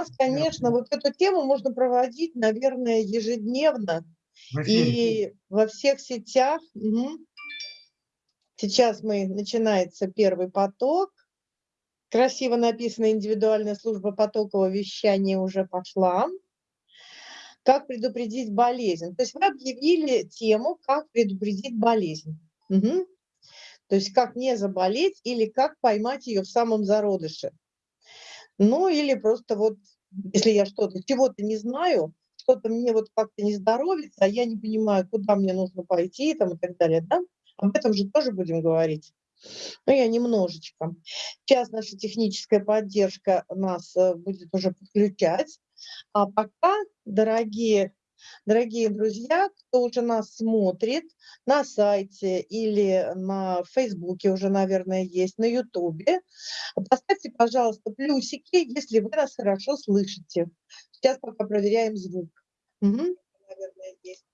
нас, конечно, вот эту тему можно проводить, наверное, ежедневно. И во всех сетях. Угу. Сейчас мы начинается первый поток. Красиво написано индивидуальная служба потокового вещания уже пошла. Как предупредить болезнь? То есть вы объявили тему, как предупредить болезнь. Угу. То есть как не заболеть или как поймать ее в самом зародыше. Ну или просто вот, если я что-то, чего-то не знаю, что-то мне вот как-то не здоровится, а я не понимаю, куда мне нужно пойти там, и так далее, да? Об этом же тоже будем говорить. Ну, я немножечко. Сейчас наша техническая поддержка нас э, будет уже подключать. А пока, дорогие Дорогие друзья, кто уже нас смотрит на сайте или на Фейсбуке уже, наверное, есть, на Ютубе, поставьте, пожалуйста, плюсики, если вы нас хорошо слышите. Сейчас пока проверяем звук. Угу. Наверное, есть.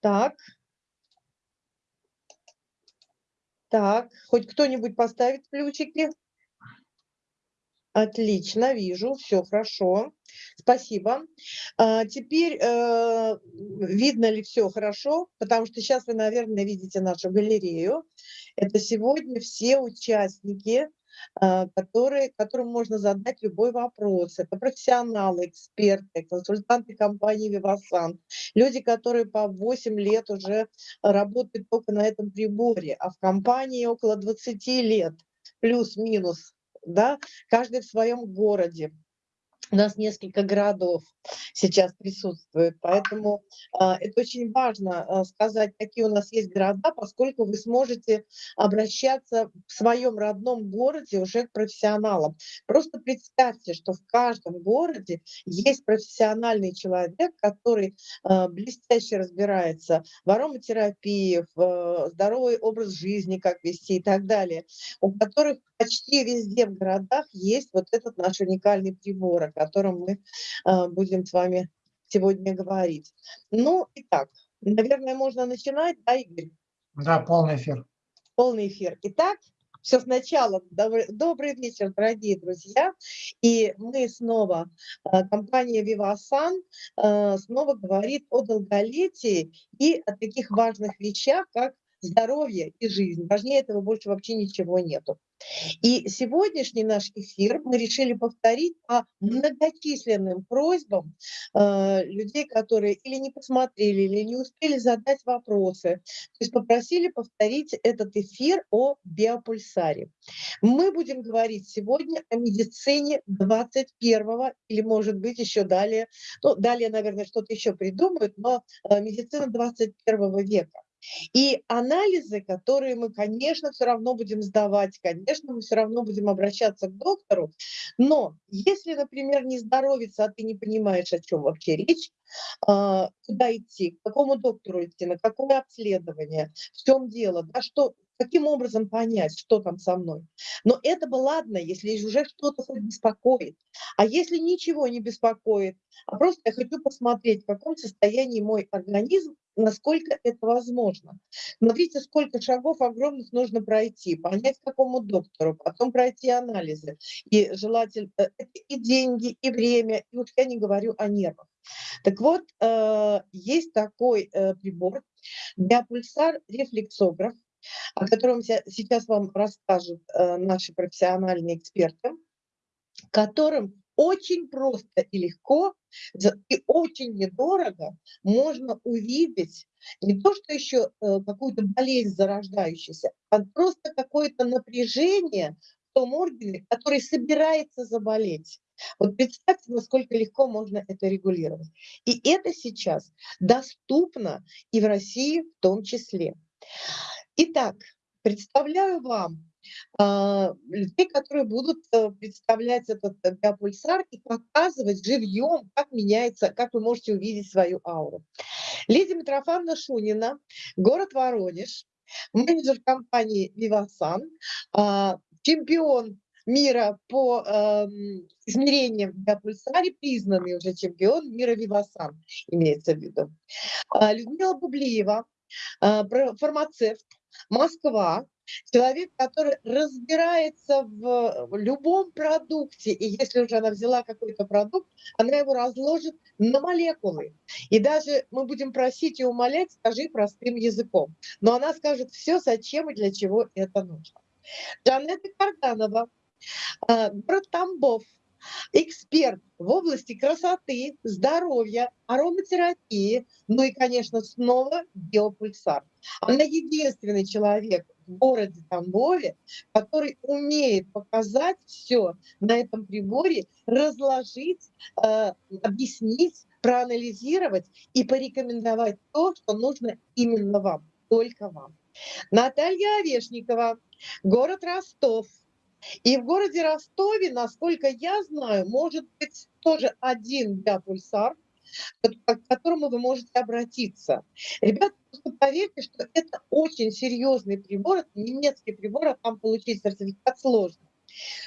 Так. Так, хоть кто-нибудь поставит плюсики? Отлично, вижу, все хорошо. Спасибо. А, теперь э, видно ли все хорошо, потому что сейчас вы, наверное, видите нашу галерею. Это сегодня все участники, э, которые, которым можно задать любой вопрос. Это профессионалы, эксперты, консультанты компании «Вивасан», люди, которые по 8 лет уже работают только на этом приборе, а в компании около 20 лет, плюс-минус да, каждый в своем городе. У нас несколько городов сейчас присутствует, поэтому э, это очень важно э, сказать, какие у нас есть города, поскольку вы сможете обращаться в своем родном городе уже к профессионалам. Просто представьте, что в каждом городе есть профессиональный человек, который э, блестяще разбирается в ароматерапии, в э, здоровый образ жизни, как вести и так далее, у которых почти везде в городах есть вот этот наш уникальный прибор, о котором мы э, будем с вами сегодня говорить. Ну, итак, наверное, можно начинать, да, Игорь? Да, полный эфир. Полный эфир. Итак, все сначала. Добрый, добрый вечер, дорогие друзья. И мы снова, э, компания Vivasan э, снова говорит о долголетии и о таких важных вещах, как здоровье и жизнь. Важнее этого больше вообще ничего нету. И сегодняшний наш эфир мы решили повторить по многочисленным просьбам э, людей, которые или не посмотрели, или не успели задать вопросы. То есть попросили повторить этот эфир о биопульсаре. Мы будем говорить сегодня о медицине 21 или, может быть, еще далее. Ну, далее, наверное, что-то еще придумают, но э, медицина 21 века. И анализы, которые мы, конечно, все равно будем сдавать, конечно, мы все равно будем обращаться к доктору, но если, например, не здоровится, а ты не понимаешь, о чем вообще речь, а, куда идти, к какому доктору идти, на какое обследование, в чем дело, да, что, каким образом понять, что там со мной. Но это бы ладно, если уже что-то беспокоит. А если ничего не беспокоит, а просто я хочу посмотреть, в каком состоянии мой организм, насколько это возможно. Смотрите, сколько шагов огромных нужно пройти, понять, какому доктору, потом пройти анализы. И желательно э, и деньги, и время, и уж я не говорю о нервах. Так вот, э, есть такой э, прибор, диапульсар рефлексограф, о котором сейчас вам расскажут наши профессиональные эксперты, которым очень просто и легко и очень недорого можно увидеть не то, что еще э, какую-то болезнь зарождающуюся, а просто какое-то напряжение в том органе, который собирается заболеть. Вот представьте, насколько легко можно это регулировать. И это сейчас доступно и в России в том числе. Итак, представляю вам людей, которые будут э, представлять этот э, биопульсар и показывать живьем, как меняется, как вы можете увидеть свою ауру. Лидия Митрофановна Шунина, город Воронеж, менеджер компании «Вивасан», а, чемпион мира по э, измерениям биопульсаре, признанный уже чемпион мира «Вивасан», имеется в виду. А, Людмила Бублиева, фармацевт, Москва, человек, который разбирается в любом продукте, и если уже она взяла какой-то продукт, она его разложит на молекулы. И даже мы будем просить и умолять, скажи простым языком. Но она скажет все, зачем и для чего это нужно. Жанетта Карданова, а, город Тамбов, эксперт в области красоты, здоровья, ароматерапии, ну и, конечно, снова биопульсар. Она единственный человек городе Тамбове, который умеет показать все на этом приборе, разложить, э, объяснить, проанализировать и порекомендовать то, что нужно именно вам, только вам. Наталья Овешникова, город Ростов – и в городе Ростове, насколько я знаю, может быть тоже один биопульсар, к которому вы можете обратиться. Ребята, поверьте, что это очень серьезный прибор, это немецкий прибор, а там получить сертификат сложно.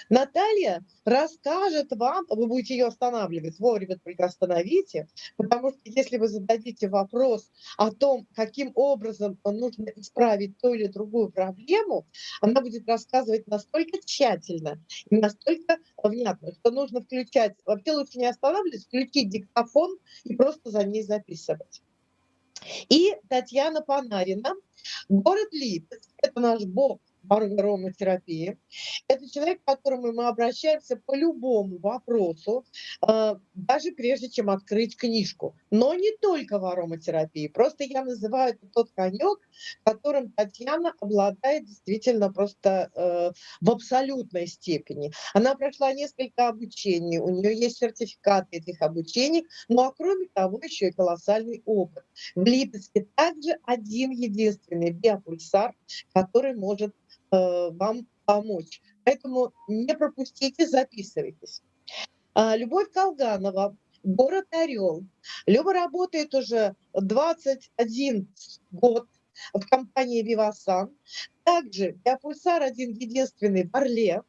Наталья расскажет вам, вы будете ее останавливать, вовремя только остановите, потому что если вы зададите вопрос о том, каким образом нужно исправить ту или другую проблему, она будет рассказывать настолько тщательно и настолько внятно, что нужно включать, вообще лучше не останавливать, включить диктофон и просто за ней записывать. И Татьяна Панарина, город Липецк, это наш бог ароматерапии. Это человек, к которому мы обращаемся по любому вопросу, а, даже прежде чем открыть книжку. Но не только в ароматерапии. Просто я называю это тот конек, которым Татьяна обладает действительно просто э, в абсолютной степени. Она прошла несколько обучений, у нее есть сертификаты этих обучений, ну а кроме того еще и колоссальный опыт. В Липецке также один единственный биопульсар, который может вам помочь. Поэтому не пропустите, записывайтесь. А, Любовь Колганова, город Орел. Люба работает уже 21 год в компании «Вивасан». Также я пульсар один единственный в Орле.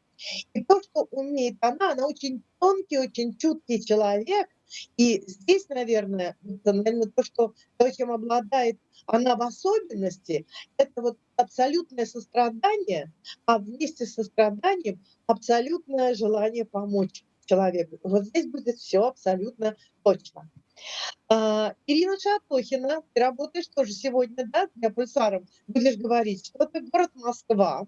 И то, что умеет она, она очень тонкий, очень чуткий человек. И здесь, наверное, наверное, то, что, то, чем обладает она в особенности, это вот абсолютное сострадание, а вместе с состраданием абсолютное желание помочь человеку. Вот здесь будет все абсолютно точно. А, Ирина Шатохина, ты работаешь тоже сегодня, да, для пульсаром, будешь говорить, что ты город Москва.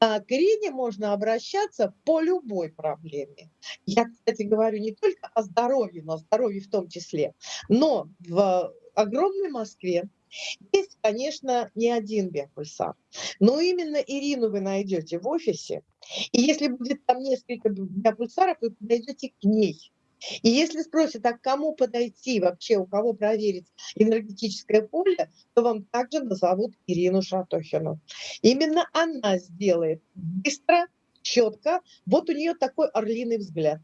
А, к Ирине можно обращаться по любой проблеме. Я, кстати, говорю не только о здоровье, но о здоровье в том числе. Но в огромной Москве есть, конечно, не один биопульсар, но именно Ирину вы найдете в офисе, и если будет там несколько биопульсаров, вы подойдете к ней. И если спросят, а к кому подойти вообще, у кого проверить энергетическое поле, то вам также назовут Ирину Шатохину. Именно она сделает быстро, четко. Вот у нее такой орлиный взгляд.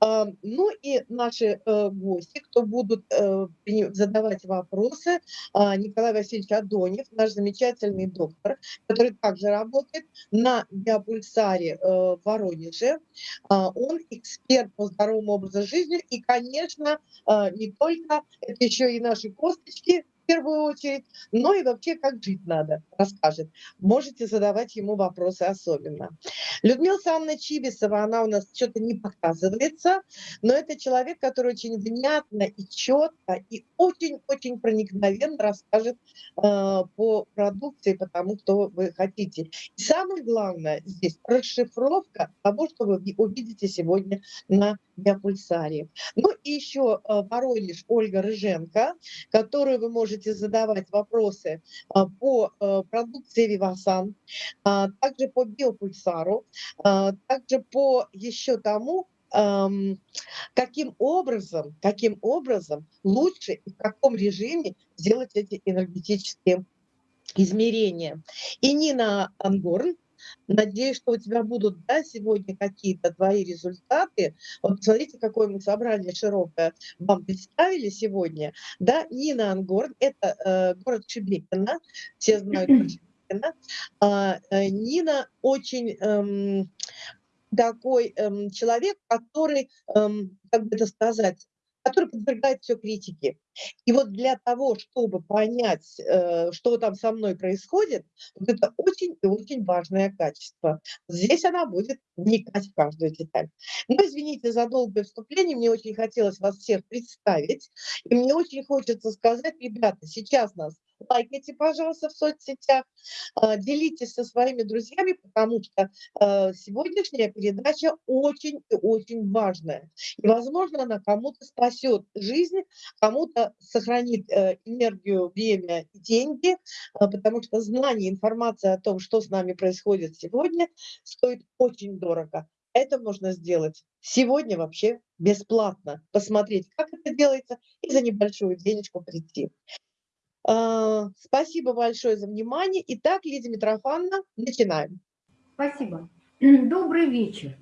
А, ну и наши э, гости, кто будут э, задавать вопросы, а, Николай Васильевич Адонев, наш замечательный доктор, который также работает на биопульсаре э, в Воронеже. А, он эксперт по здоровому образу жизни и, конечно, не только, это еще и наши косточки, первую очередь, но и вообще, как жить надо, расскажет. Можете задавать ему вопросы особенно. Людмила Санна Чибисова, она у нас что-то не показывается, но это человек, который очень внятно и четко, и очень-очень проникновенно расскажет э, по продукции, потому что вы хотите. И самое главное здесь расшифровка того, что вы увидите сегодня на биопульсарии. Ну и еще э, Воронеж Ольга Рыженко, которую вы можете задавать вопросы э, по э, продукции Вивасан, также по биопульсару, также по еще тому, каким образом, каким образом лучше и в каком режиме сделать эти энергетические измерения. И Нина Ангорн, Надеюсь, что у тебя будут да, сегодня какие-то твои результаты. Вот посмотрите, какое мы собрание широкое вам представили сегодня. Да, Нина Ангорн, это э, город Шебекино, все знают Шебекино. А, э, Нина очень эм, такой эм, человек, который, эм, как бы это сказать, который подвергает все критике. И вот для того, чтобы понять, э, что там со мной происходит, вот это очень и очень важное качество. Здесь она будет вникать в каждую деталь. Но извините за долгое вступление, мне очень хотелось вас всех представить. И мне очень хочется сказать, ребята, сейчас нас лайкайте, пожалуйста, в соцсетях, а, делитесь со своими друзьями, потому что а, сегодняшняя передача очень и очень важная. И, возможно, она кому-то спасет жизнь, кому-то сохранит э, энергию, время и деньги, а, потому что знание, информация о том, что с нами происходит сегодня, стоит очень дорого. Это можно сделать сегодня вообще бесплатно. Посмотреть, как это делается, и за небольшую денежку прийти. А, спасибо большое за внимание. Итак, Лидия Митрофановна, начинаем. Спасибо. Добрый вечер.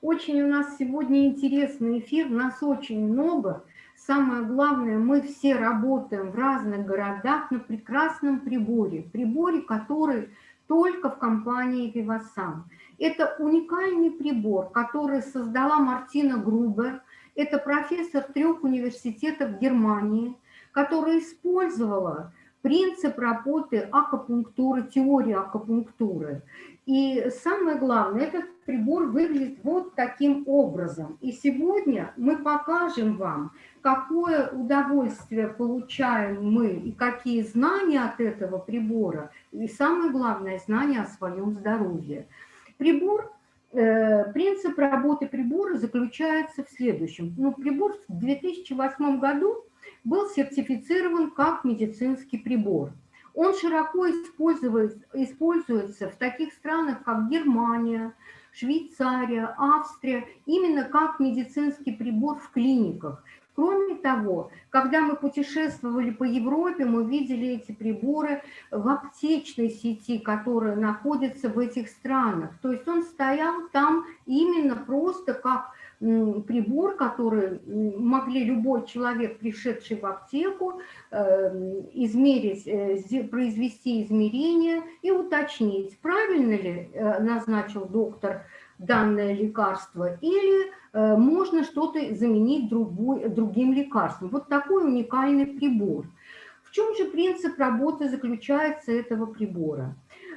Очень у нас сегодня интересный эфир, нас очень много. Самое главное, мы все работаем в разных городах на прекрасном приборе. Приборе, который только в компании Vivasan. Это уникальный прибор, который создала Мартина Грубер. Это профессор трех университетов Германии – которая использовала принцип работы акупунктуры, теории акупунктуры. И самое главное, этот прибор выглядит вот таким образом. И сегодня мы покажем вам, какое удовольствие получаем мы и какие знания от этого прибора, и самое главное, знания о своем здоровье. Прибор э, Принцип работы прибора заключается в следующем. Ну, прибор в 2008 году был сертифицирован как медицинский прибор. Он широко используется в таких странах, как Германия, Швейцария, Австрия, именно как медицинский прибор в клиниках. Кроме того, когда мы путешествовали по Европе, мы видели эти приборы в аптечной сети, которая находится в этих странах. То есть он стоял там именно просто как прибор, который могли любой человек, пришедший в аптеку, эм, измерить, э, произвести измерения и уточнить, правильно ли э, назначил доктор данное лекарство или э, можно что-то заменить другой, другим лекарством. Вот такой уникальный прибор. В чем же принцип работы заключается этого прибора?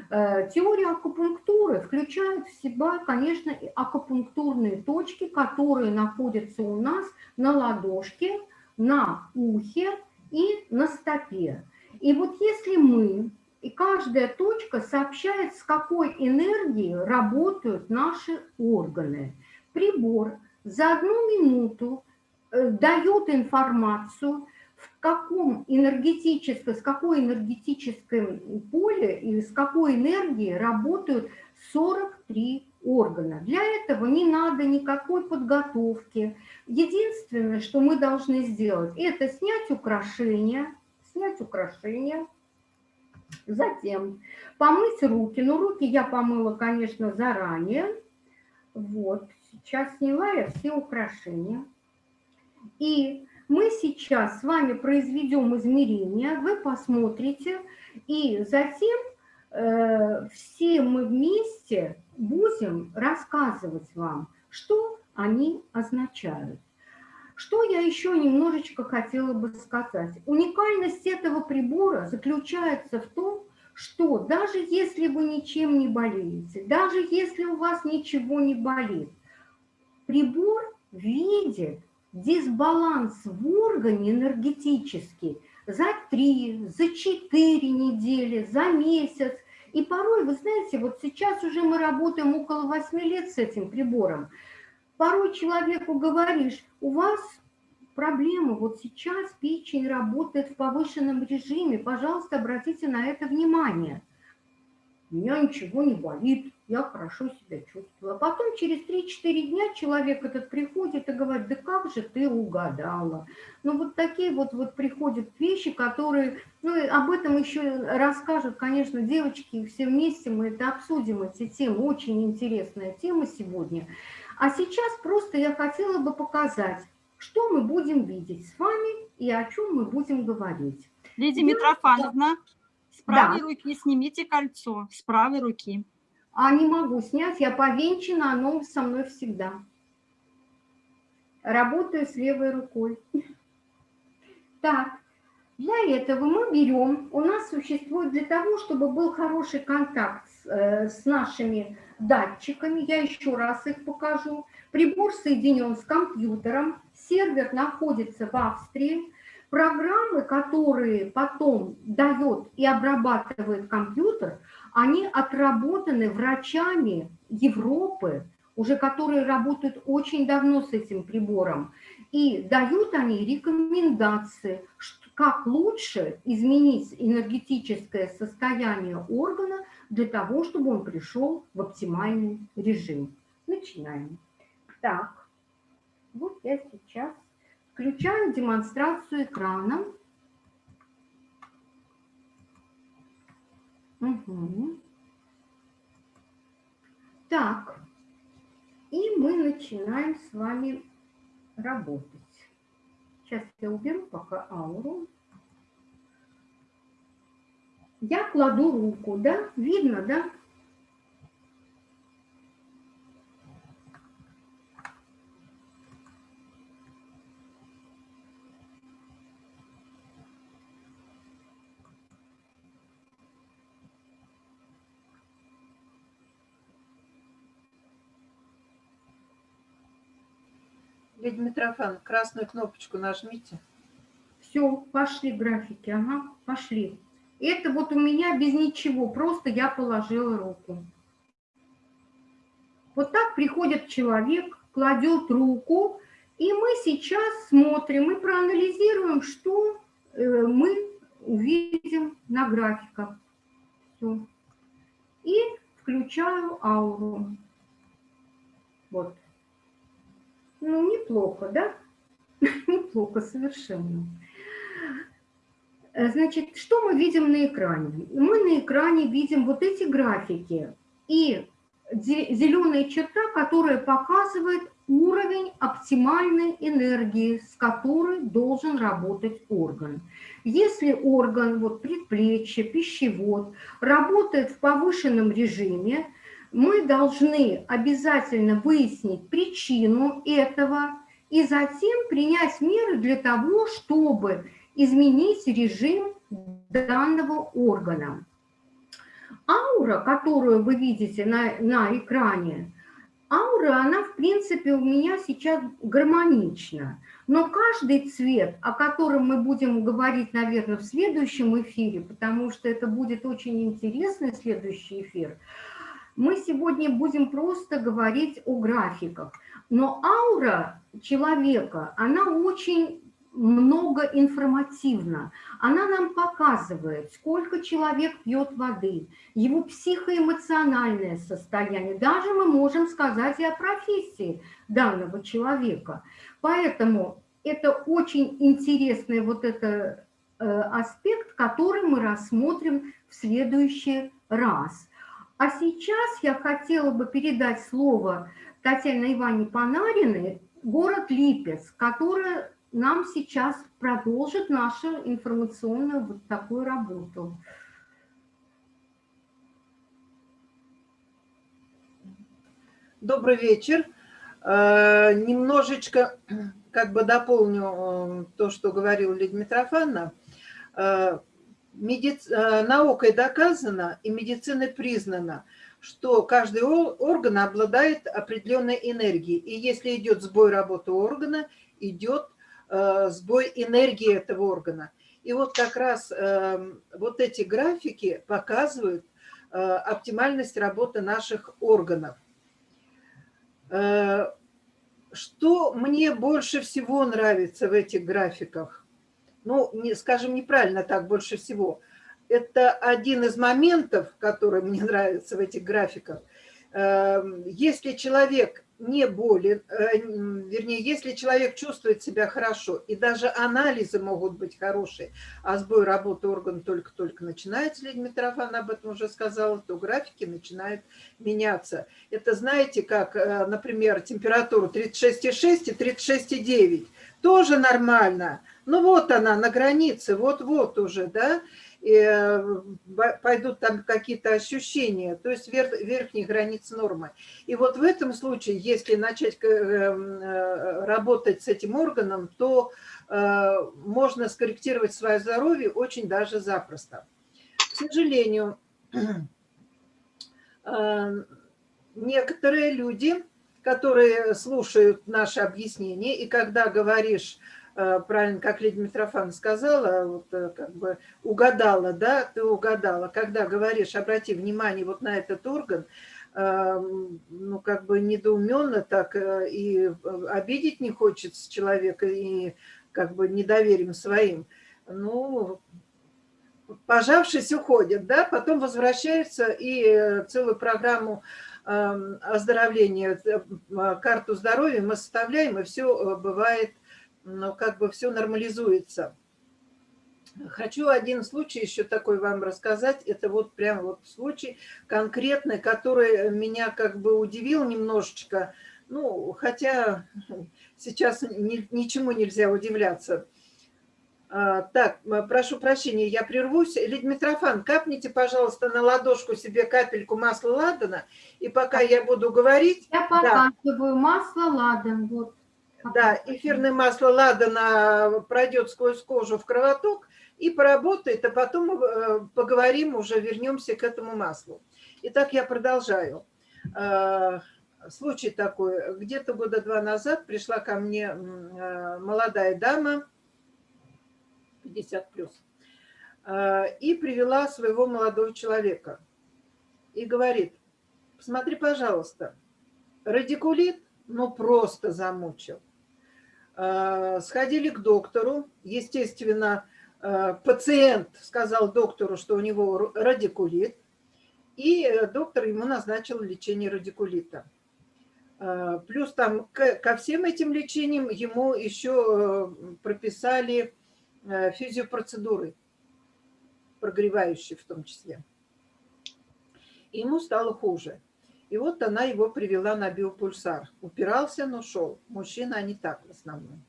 Э, теория акупунктуры включает в себя, конечно, и акупунктурные точки, которые находятся у нас на ладошке, на ухе и на стопе. И вот если мы, и каждая точка сообщает, с какой энергией работают наши органы. Прибор за одну минуту э, дает информацию, каком энергетическом, с какой энергетическом поле и с какой энергией работают 43 органа. Для этого не надо никакой подготовки. Единственное, что мы должны сделать, это снять украшения, снять украшения, затем помыть руки. Ну, руки я помыла, конечно, заранее. Вот, сейчас сняла я все украшения. И мы сейчас с вами произведем измерения, вы посмотрите, и затем э, все мы вместе будем рассказывать вам, что они означают. Что я еще немножечко хотела бы сказать. Уникальность этого прибора заключается в том, что даже если вы ничем не болеете, даже если у вас ничего не болит, прибор видит дисбаланс в органе энергетический за три, за четыре недели, за месяц. И порой, вы знаете, вот сейчас уже мы работаем около 8 лет с этим прибором. Порой человеку говоришь, у вас проблема, вот сейчас печень работает в повышенном режиме, пожалуйста, обратите на это внимание. У меня ничего не болит, я хорошо себя чувствую. А потом через 3-4 дня человек этот приходит и говорит, да как же ты угадала. Ну вот такие вот, вот приходят вещи, которые, ну об этом еще расскажут, конечно, девочки, все вместе мы это обсудим, эти темы, очень интересная тема сегодня. А сейчас просто я хотела бы показать, что мы будем видеть с вами и о чем мы будем говорить. Лидия Митрофановна, с правой да. руки снимите кольцо, с правой руки. А не могу снять, я повенчана, оно со мной всегда. Работаю с левой рукой. Так, для этого мы берем, у нас существует для того, чтобы был хороший контакт с, э, с нашими датчиками, я еще раз их покажу. Прибор соединен с компьютером, сервер находится в Австрии, программы, которые потом дает и обрабатывает компьютер, они отработаны врачами Европы, уже которые работают очень давно с этим прибором. И дают они рекомендации, как лучше изменить энергетическое состояние органа для того, чтобы он пришел в оптимальный режим. Начинаем. Так, вот я сейчас включаю демонстрацию экрана. Угу. Так, и мы начинаем с вами работать. Сейчас я уберу пока ауру. Я кладу руку, да? Видно, да? Лидия Митрофан, красную кнопочку нажмите. Все, пошли графики, ага, пошли. Это вот у меня без ничего, просто я положила руку. Вот так приходит человек, кладет руку, и мы сейчас смотрим и проанализируем, что э, мы увидим на графиках. Все. И включаю ауру. Вот. Ну, неплохо, да? Неплохо совершенно. Э, значит, что мы видим на экране? Мы на экране видим вот эти графики и зеленая черта, которая показывает уровень оптимальной энергии, с которой должен работать орган. Если орган, вот предплечье, пищевод, работает в повышенном режиме, мы должны обязательно выяснить причину этого и затем принять меры для того, чтобы изменить режим данного органа. Аура, которую вы видите на, на экране, аура, она в принципе у меня сейчас гармонична. Но каждый цвет, о котором мы будем говорить, наверное, в следующем эфире, потому что это будет очень интересный следующий эфир, мы сегодня будем просто говорить о графиках. Но аура человека, она очень много информативна. Она нам показывает, сколько человек пьет воды, его психоэмоциональное состояние. Даже мы можем сказать и о профессии данного человека. Поэтому это очень интересный вот это э, аспект, который мы рассмотрим в следующий раз. А сейчас я хотела бы передать слово Татьяне Ивановне Панариной, город Липец, которая нам сейчас продолжит нашу информационную вот такую работу. Добрый вечер. Э, немножечко как бы дополню э, то, что говорил Лидия Митрофановна. Медици... Э, наукой доказано и медициной признано, что каждый орган обладает определенной энергией. И если идет сбой работы органа, идет э, сбой энергии этого органа. И вот как раз э, вот эти графики показывают э, оптимальность работы наших органов. Что мне больше всего нравится в этих графиках? Ну, не, скажем, неправильно так больше всего. Это один из моментов, который мне нравится в этих графиках. Эм, если человек не болен, э, вернее, если человек чувствует себя хорошо, и даже анализы могут быть хорошие, а сбой работы органа только-только начинается, Лидия Митрофановна об этом уже сказала, то графики начинают меняться. Это знаете, как, э, например, температура 36,6 и 36,9. Тоже нормально. Ну вот она на границе, вот-вот уже, да. и пойдут там какие-то ощущения, то есть верх, верхней границы нормы. И вот в этом случае, если начать работать с этим органом, то можно скорректировать свое здоровье очень даже запросто. К сожалению, некоторые люди, которые слушают наши объяснения, и когда говоришь, э, правильно, как Лидия Митрофан сказала, вот э, как бы угадала, да, ты угадала, когда говоришь, обрати внимание вот на этот орган, э, ну, как бы недоуменно так и обидеть не хочется человека, и как бы недоверием своим, ну, пожавшись, уходят, да, потом возвращаются и целую программу Эм, оздоровления, э, карту здоровья мы составляем, и все э, бывает, ну, как бы все нормализуется. Хочу один случай еще такой вам рассказать. Это вот прям вот случай конкретный, который меня как бы удивил немножечко. Ну, хотя сейчас ни, ничему нельзя удивляться. А, так, прошу прощения, я прервусь. Лидия Митрофан, капните, пожалуйста, на ладошку себе капельку масла ладана, и пока я буду говорить... Я показываю да. масло ладан, вот. Да, эфирное масло ладана пройдет сквозь кожу в кровоток и поработает, а потом э, поговорим, уже вернемся к этому маслу. Итак, я продолжаю. А, случай такой. Где-то года два назад пришла ко мне э, молодая дама, 50 плюс, и привела своего молодого человека. И говорит, посмотри, пожалуйста, радикулит, ну просто замучил. А, сходили к доктору, естественно, а, пациент сказал доктору, что у него радикулит, и доктор ему назначил лечение радикулита. Плюс там ко всем этим лечениям ему еще прописали Э, физиопроцедуры, прогревающие в том числе. Ему стало хуже. И вот она его привела на биопульсар. Упирался, но шел. Мужчины, они так в основном.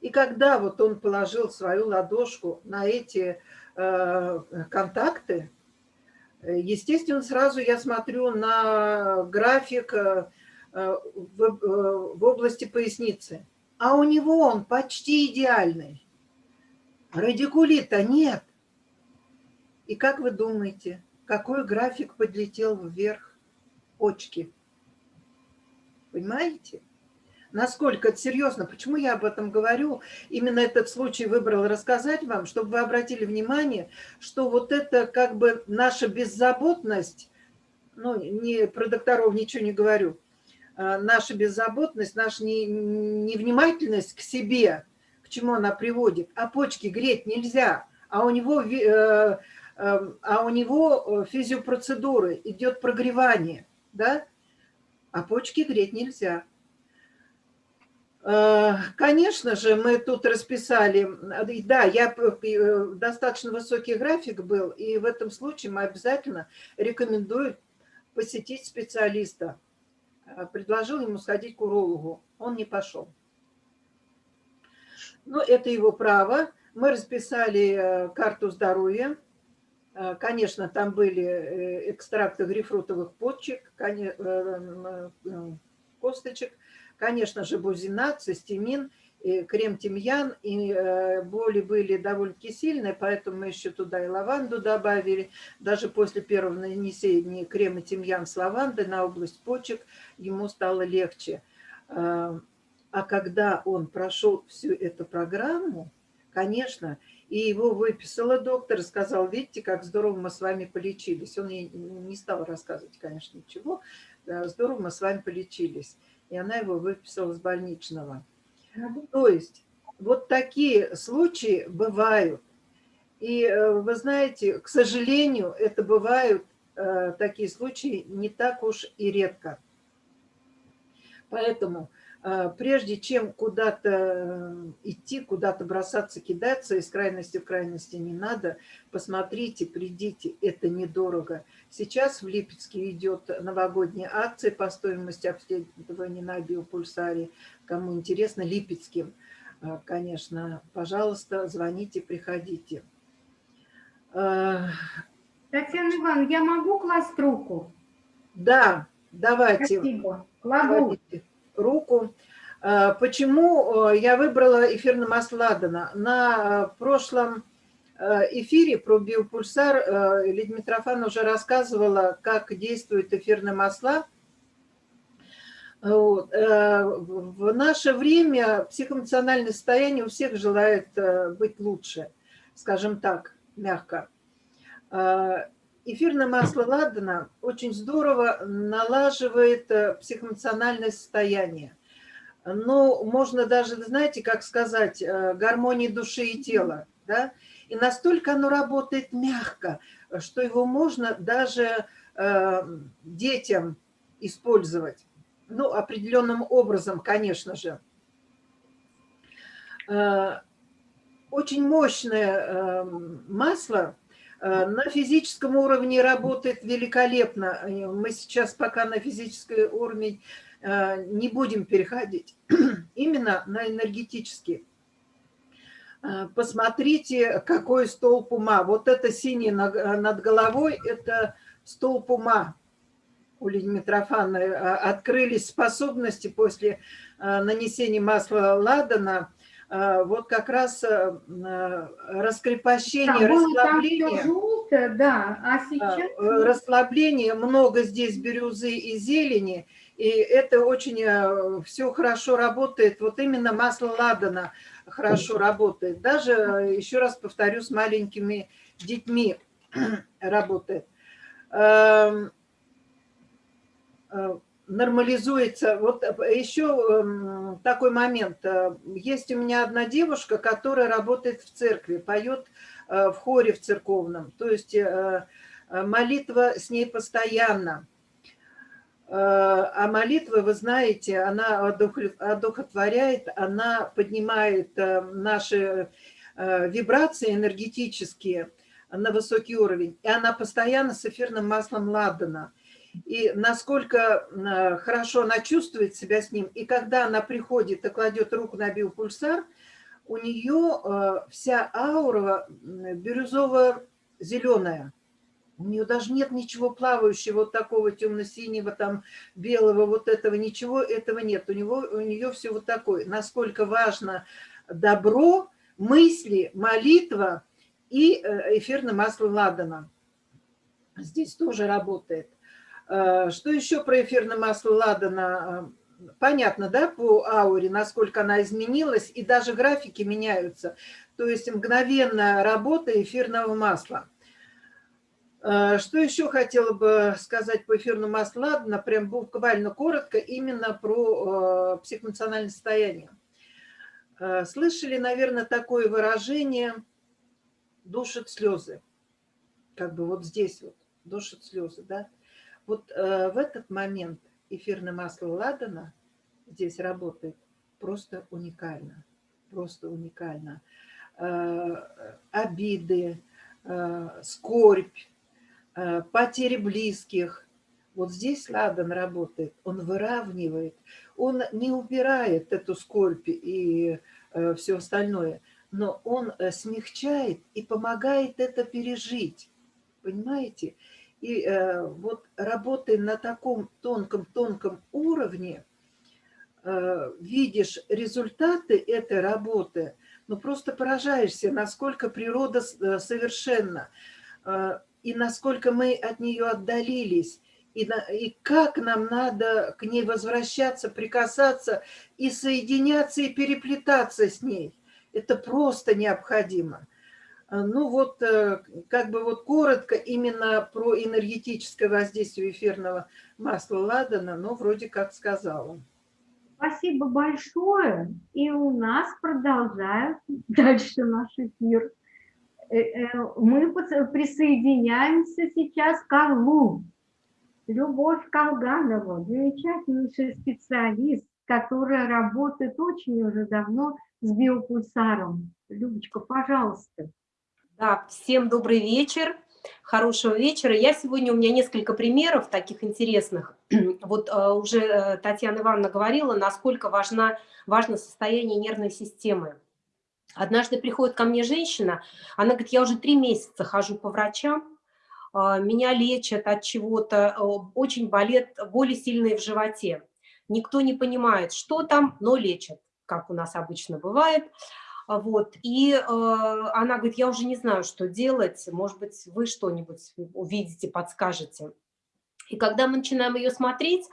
И когда вот он положил свою ладошку на эти э, контакты, естественно, сразу я смотрю на график э, в, э, в области поясницы. А у него он почти идеальный. Радикулита нет. И как вы думаете, какой график подлетел вверх почки? Понимаете? Насколько это серьезно? Почему я об этом говорю? Именно этот случай выбрал рассказать вам, чтобы вы обратили внимание, что вот это как бы наша беззаботность, ну, не, про докторов ничего не говорю, а наша беззаботность, наша невнимательность к себе – к чему она приводит. А почки греть нельзя, а у него, э, э, а у него э, физиопроцедуры, идет прогревание, да? А почки греть нельзя. Конечно же, мы тут расписали, да, я достаточно высокий график был, и в этом случае мы обязательно рекомендую посетить специалиста. Предложил ему сходить к урологу, он не пошел. Ну, это его право. Мы расписали э, карту здоровья. Э, конечно, там были э, экстракты грейпфрутовых почек, косточек, конечно же, бузинат, цистимин, крем-тимьян, и боли были довольно-таки сильные, поэтому мы еще туда и лаванду добавили. Даже после первого нанесения крема тимьян с лавандой на область почек ему стало легче. А когда он прошел всю эту программу, конечно, и его выписала доктор, сказал, видите, как здорово мы с вами полечились. Он не стал рассказывать, конечно, ничего. Здорово мы с вами полечились. И она его выписала с больничного. То есть вот такие случаи бывают. И э, вы знаете, к сожалению, это бывают э, такие случаи не так уж и редко. Поэтому прежде чем куда-то э, идти, куда-то бросаться, кидаться, из крайности в крайности не надо, посмотрите, придите, это недорого. Сейчас в Липецке идет новогодняя акция по стоимости обследования на биопульсаре. Кому интересно, Липецким, а, конечно, пожалуйста, звоните, приходите. Э, Татьяна Ивановна, я могу класть руку? Да, давайте. Спасибо. Кладу. кладите руку. Э, Почему э, я выбрала эфирное масло Ладана? На э, прошлом эфире про биопульсар Лидия Митрофановна уже рассказывала, как действуют эфирные масла. В наше время психоэмоциональное состояние у всех желает быть лучше, скажем так, мягко. Эфирное масло ладана очень здорово налаживает э, психоэмоциональное состояние. Ну, можно даже, знаете, как сказать, э, гармонии души и тела, да? И настолько оно работает мягко, что его можно даже э, детям использовать. Ну, определенным образом, конечно же. Э, Очень мощное э, масло, На физическом уровне работает великолепно. Э, Мы сейчас пока на физический уровень э, не будем переходить. Именно на энергетический. Посмотрите, какой столб ума. Вот это синий над головой, это столб ума у Лидии Митрофановны. Открылись способности после нанесения масла ладана вот как раз э, раскрепощение, Да, было там расслабление. желтое, да, а Да, сейчас... э, расслабление, много здесь бирюзы и зелени, и это очень все хорошо работает. Вот именно масло ладана хорошо работает. Даже, э, еще раз повторю, с маленькими детьми работает. Э, Нормализуется. Вот еще эм, такой момент. Э, Есть у меня одна девушка, которая работает в церкви, поет э, в хоре в церковном. То есть э, э, молитва с ней постоянно. Э, А молитва, вы знаете, она одух- одухотворяет, она поднимает э, наши э, вибрации энергетические на высокий уровень. И она постоянно с эфирным маслом ладана. И насколько э, хорошо она чувствует себя с ним. И когда она приходит и кладет руку на биопульсар, у нее э, вся аура бирюзово-зеленая. У нее даже нет ничего плавающего, вот такого темно-синего, там, белого, вот этого, ничего этого нет. У, него, у нее все вот такое. Насколько важно добро, мысли, молитва и э, эфирное масло ладана. Здесь тоже работает. Э, Что еще про эфирное масло ладана? Э, Понятно, да, по ауре, насколько она изменилась, и даже графики меняются. То есть мгновенная работа эфирного масла. Э, Что еще хотела бы сказать по эфирному маслу ладана, прям буквально коротко, именно про психоэмоциональное состояние. Слышали, наверное, такое выражение «душат слезы». Как бы вот здесь вот, душат слезы, да? Вот э, в этот момент эфирное масло ладана здесь работает просто уникально, просто уникально. Э, обиды, э, скорбь, э, потери близких. Вот здесь ладан работает, он выравнивает, он не убирает эту скорбь и все остальное, но он э, смягчает и помогает это пережить, понимаете? И э, вот работая на таком тонком-тонком уровне, э, видишь результаты этой работы, ну просто поражаешься, насколько природа э, совершенна, э, и насколько мы от нее отдалились, и, на- и как нам надо к ней возвращаться, прикасаться и соединяться, и переплетаться с ней. Это просто необходимо. А, Ну вот, э, как бы вот коротко именно про энергетическое воздействие эфирного масла ладана, но вроде как сказала. Спасибо большое. И у нас продолжает дальше наш эфир. Э, э, Мы присоединяемся сейчас к Орлу. Любовь Колганова, замечательнейший специалист, которая работает очень уже давно с биопульсаром. Любочка, пожалуйста. Да, всем добрый вечер, хорошего вечера. Я сегодня, у меня несколько примеров таких интересных. Вот э, уже э, Татьяна Ивановна говорила, насколько важна, важно состояние нервной системы. Однажды приходит ко мне женщина, она говорит, я уже три месяца хожу по врачам, а, меня лечат от чего-то, очень болит, боли сильные в животе. Никто не понимает, что там, но лечат, как у нас обычно бывает. Вот. И э, она говорит, я уже не знаю, что делать, может быть, вы что-нибудь увидите, подскажете. И когда мы начинаем ее смотреть,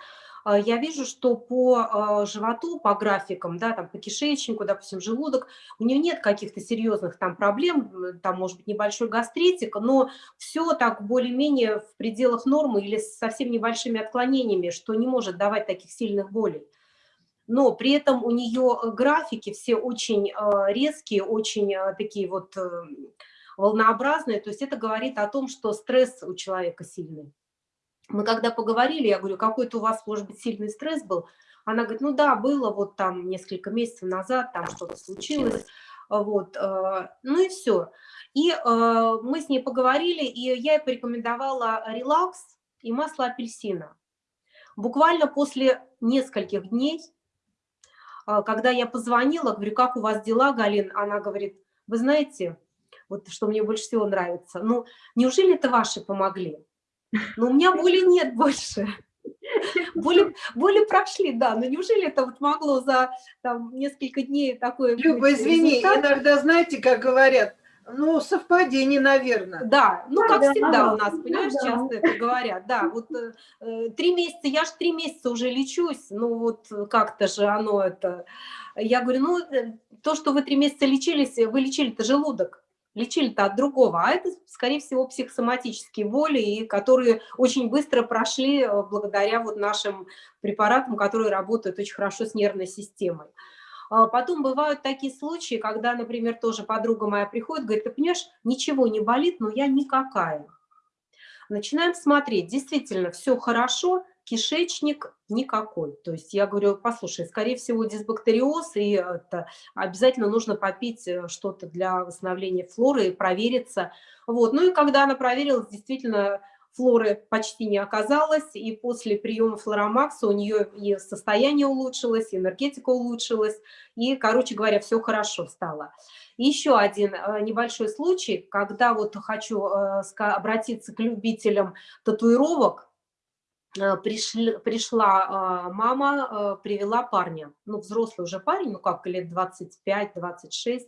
а, я вижу, что по а, животу, по графикам, да, там по кишечнику, допустим, желудок, у нее нет каких-то серьезных там проблем, там может быть небольшой гастритик, но все так более-менее в пределах нормы или с совсем небольшими отклонениями, что не может давать таких сильных болей. Но при этом у нее графики все очень а, резкие, очень такие вот э, волнообразные, то есть это говорит о том, что стресс у человека сильный. Мы когда поговорили, я говорю, какой-то у вас, может быть, сильный стресс был? Она говорит, ну да, было вот там несколько месяцев назад, там что-то случилось. Вот, э, ну и все. И э, мы с ней поговорили, и я ей порекомендовала релакс и масло апельсина. Буквально после нескольких дней, э, когда я позвонила, говорю, как у вас дела, Галин? Она говорит, вы знаете, вот что мне больше всего нравится, ну, неужели это ваши помогли? Но у меня боли нет больше. Боли, боли прошли, да, но неужели это вот могло за там, несколько дней такое... Люба, извини, результат? иногда, знаете, как говорят, ну, совпадение, наверное. Да, ну, как да, всегда да, у нас, понимаешь, да. часто это говорят. Да, вот э, э, три месяца, я же три месяца уже лечусь, ну, вот как-то же оно это... Я говорю, ну, э, то, что вы три месяца лечились, вы лечили-то желудок лечили-то от другого, а это, скорее всего, психосоматические боли, и которые очень быстро прошли э, благодаря вот нашим препаратам, которые работают очень хорошо с нервной системой. А потом бывают такие случаи, когда, например, тоже подруга моя приходит, говорит, ты понимаешь, ничего не болит, но я никакая. Начинаем смотреть, действительно, все хорошо, кишечник никакой. То есть я говорю, послушай, скорее всего дисбактериоз, и это обязательно нужно попить э, что-то для восстановления флоры и провериться. Вот. Ну и когда она проверилась, действительно флоры почти не оказалось, и после приема флоромакса у нее и состояние улучшилось, и энергетика улучшилась, и, короче говоря, все хорошо стало. Еще один э, небольшой случай, когда вот хочу э, обратиться к любителям татуировок, Э, пришли, пришла мама, привела парня, ну, взрослый уже парень, ну, как лет 25-26, э,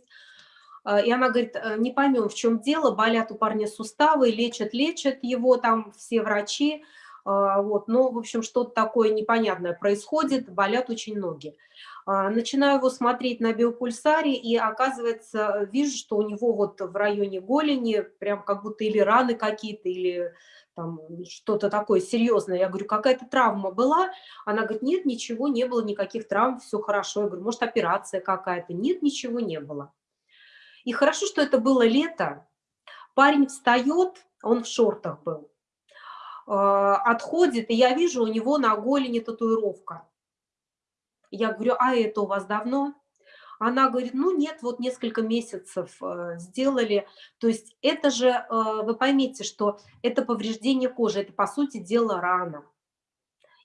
и она говорит, не поймем, в чем дело, болят у парня суставы, лечат, лечат его там все врачи, вот, но, в общем, что-то такое непонятное происходит, болят очень ноги. Начинаю его смотреть на биопульсаре, и оказывается, вижу, что у него вот в районе голени прям как будто или раны какие-то, или там что-то такое серьезное. Я говорю, какая-то травма была? Она говорит, нет, ничего не было, никаких травм, все хорошо. Я говорю, может, операция какая-то? Нет, ничего не было. И хорошо, что это было лето. Парень встает, он в шортах был, а, отходит, и я вижу, у него на голени татуировка. Я говорю, а это у вас давно? Она говорит, ну нет, вот несколько месяцев э, сделали. То есть это же, э, вы поймите, что это повреждение кожи, это по сути дела рана.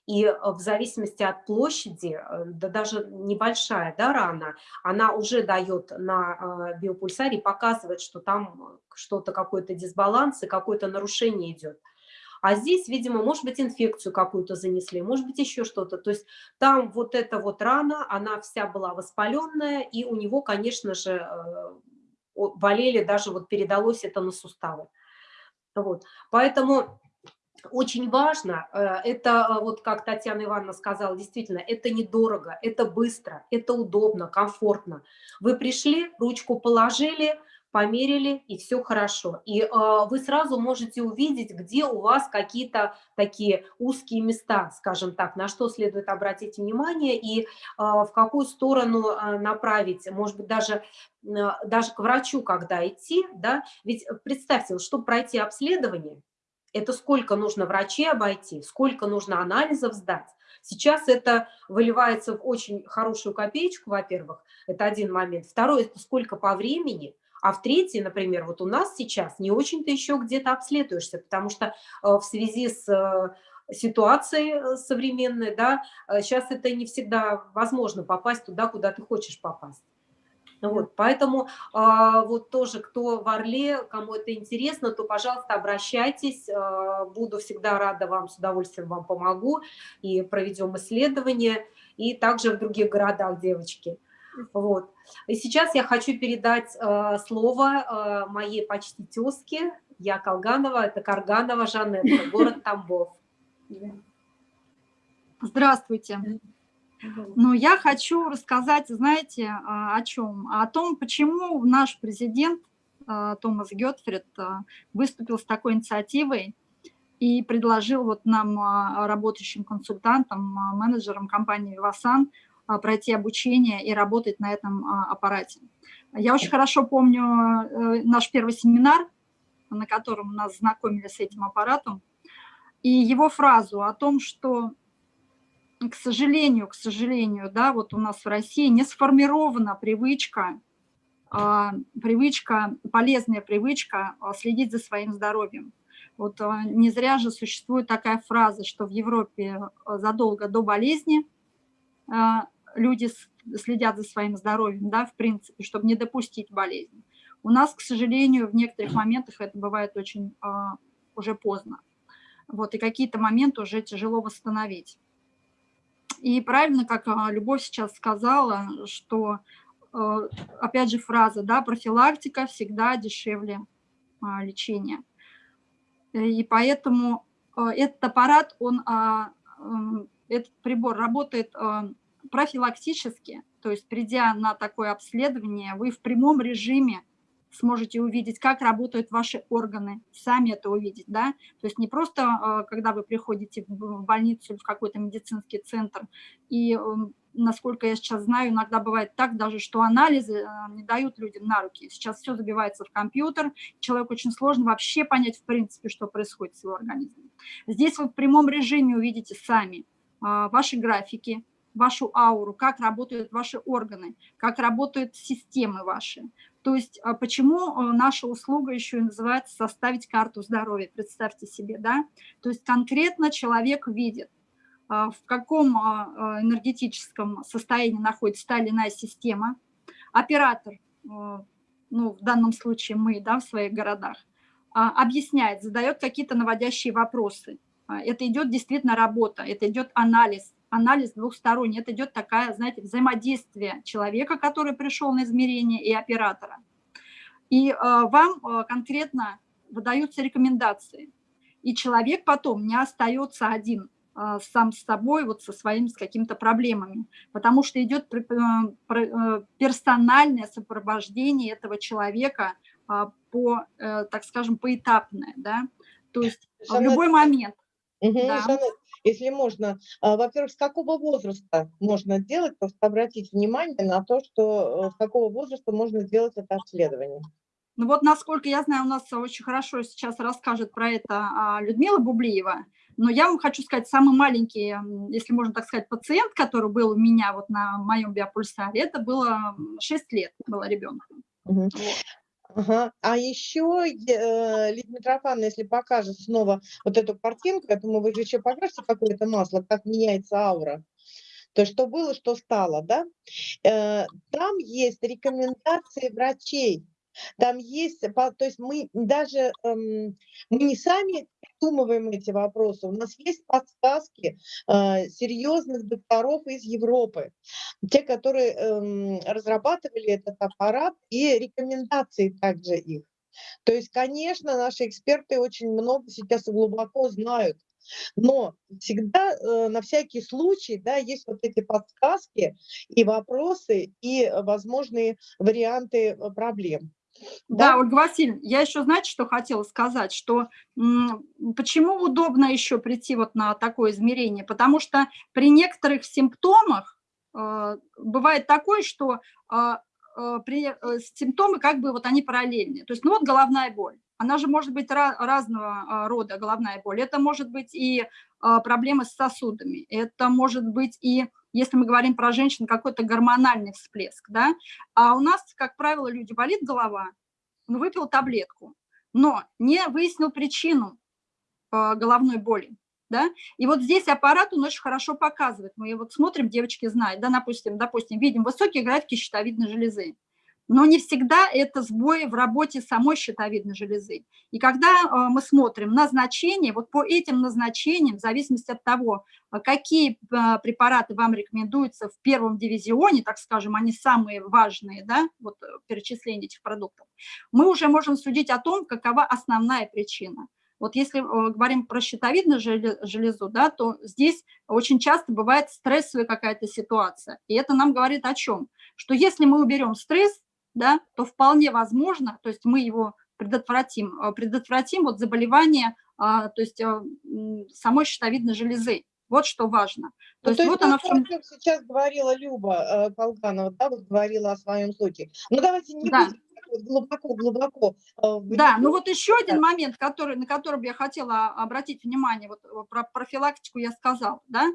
И э, в зависимости от площади, да даже небольшая да, рана, она уже дает на биопульсаре, показывает, что там что-то, какой-то дисбаланс и какое-то нарушение идет. А здесь, видимо, может быть, инфекцию какую-то занесли, может быть, еще что-то. То есть там вот эта вот рана, она вся была воспаленная, и у него, конечно же, э, болели, даже вот передалось это на суставы. Вот. Поэтому очень важно, э, это э, вот как Татьяна Ивановна сказала, действительно, это недорого, это быстро, это удобно, комфортно. Вы пришли, ручку положили, померили, и все хорошо. И э, вы сразу можете увидеть, где у вас какие-то такие узкие места, скажем так, на что следует обратить внимание и в какую сторону направить, может быть, даже, даже к врачу, когда идти, да, ведь представьте, чтобы пройти обследование, это сколько нужно врачей обойти, сколько нужно анализов сдать. Сейчас это выливается в очень хорошую копеечку, во-первых, это один момент. Второй, это сколько по времени, а в третий, например, вот у нас сейчас не очень-то еще где-то обследуешься, потому что э, в связи с э, ситуацией э, современной, да, сейчас это не всегда возможно попасть туда, куда ты хочешь попасть. Вот, поэтому а, вот тоже, кто в Орле, кому это интересно, то, пожалуйста, обращайтесь. А, буду всегда рада вам, с удовольствием вам помогу. И проведем исследование. И также в других городах, девочки. Вот. И сейчас я хочу передать а, слово а, моей почти тезке. Я Колганова, это Карганова Жанетта, город Тамбов. Здравствуйте. Но я хочу рассказать, знаете, а, о чем? О том, почему наш президент а, Томас Гетфрид а, выступил с такой инициативой и предложил вот нам, работающим консультантам, менеджерам компании «Вивасан», пройти обучение и работать на этом аппарате. Я очень хорошо помню э, наш первый семинар, на котором нас знакомили с этим аппаратом, и его фразу о том, что к сожалению, к сожалению, да, вот у нас в России не сформирована привычка, а, привычка, полезная привычка а, следить за своим здоровьем. Вот а, не зря же существует такая фраза, что в Европе задолго до болезни люди следят за своим здоровьем, да, в принципе, чтобы не допустить болезни. У нас, к сожалению, в некоторых моментах это бывает очень уже поздно. Вот, и какие-то моменты уже тяжело восстановить. И правильно, как а, Любовь сейчас сказала, что, э, опять же, фраза, да, профилактика всегда дешевле а, лечения. И поэтому этот аппарат, он, а, этот прибор работает профилактически, то есть придя на такое обследование, вы в прямом режиме сможете увидеть, как работают ваши органы, сами это увидеть, да, то есть не просто, а, когда вы приходите в больницу или в какой-то медицинский центр, и, эм, насколько я сейчас знаю, иногда бывает так даже, что анализы а, не дают людям на руки, сейчас все забивается в компьютер, человеку очень сложно вообще понять, в принципе, что происходит с его организмом. Здесь вы в прямом режиме увидите сами а, ваши графики, вашу ауру, как работают ваши органы, как работают системы ваши. То есть а почему э, наша услуга еще и называется «составить карту здоровья», представьте себе, да? То есть конкретно человек видит, а, в каком а, энергетическом состоянии находится та или иная система, оператор, э, ну, в данном случае мы, да, в своих городах, объясняет, задает какие-то наводящие вопросы. Это идет действительно работа, это идет анализ, анализ двухсторонний. Это идет такая, знаете, взаимодействие человека, который пришел на измерение, и оператора. И э, вам э, конкретно выдаются рекомендации. И человек потом не остается один э, сам с собой, вот со своими с какими-то проблемами, потому что идет персональное сопровождение этого человека по, так скажем, поэтапное, да, то есть в любой момент. Угу, да. Жанет, если можно, а, во-первых, с какого возраста можно делать, просто обратить внимание на то, что э, с какого возраста можно делать это обследование. Ну вот, насколько я знаю, у нас очень хорошо сейчас расскажет про это а, Людмила Бублиева, но я вам хочу сказать, самый маленький, если можно так сказать, пациент, который был у меня вот на моем биопульсаре, это было 6 лет, было ребенком. Угу. Ага. А еще, э, Лидия Митрофановна, если покажет снова вот эту картинку, я думаю, вы же еще покажете какое-то масло, как меняется аура. То, что было, что стало, да? Э, там есть рекомендации врачей там есть, то есть мы даже, эм, мы не сами придумываем эти вопросы, у нас есть подсказки э, серьезных докторов из Европы, те, которые эм, разрабатывали этот аппарат и рекомендации также их. То есть, конечно, наши эксперты очень много сейчас глубоко знают, но всегда э, на всякий случай да, есть вот эти подсказки и вопросы, и возможные варианты э, проблем. Да, да, Ольга Васильевна, я еще, знаете, что хотела сказать, что почему удобно еще прийти вот на такое измерение, потому что при некоторых симптомах э, бывает такое, что э, э, при, э, симптомы как бы вот они параллельные, то есть ну вот головная боль, она же может быть разного а, рода головная боль, это может быть и а, проблемы с сосудами, это может быть и если мы говорим про женщин, какой-то гормональный всплеск, да, а у нас, как правило, люди болит голова, он выпил таблетку, но не выяснил причину э, головной боли, да, и вот здесь аппарат, он очень хорошо показывает, мы вот смотрим, девочки знают, да, допустим, допустим, видим высокие графики щитовидной железы, но не всегда это сбои в работе самой щитовидной железы. И когда э, мы смотрим назначение, вот по этим назначениям, в зависимости от того, э, какие э, препараты вам рекомендуются в первом дивизионе, так скажем, они самые важные, да, вот перечисление этих продуктов, мы уже можем судить о том, какова основная причина. Вот если говорим про щитовидную железу, да, то здесь очень часто бывает стрессовая какая-то ситуация. И это нам говорит о чем? Что если мы уберем стресс, да, то вполне возможно, то есть мы его предотвратим, э, предотвратим вот заболевание, а, то есть э, самой щитовидной железы. Вот что важно. То, ну, есть, то есть вот она в чем... сейчас говорила Люба э, Колганова, да, вот говорила о своем случае. Ну давайте не да. будем глубоко-глубоко. Да, ну вот еще один момент, который, на который бы я хотела обратить внимание, вот про профилактику я сказала, да,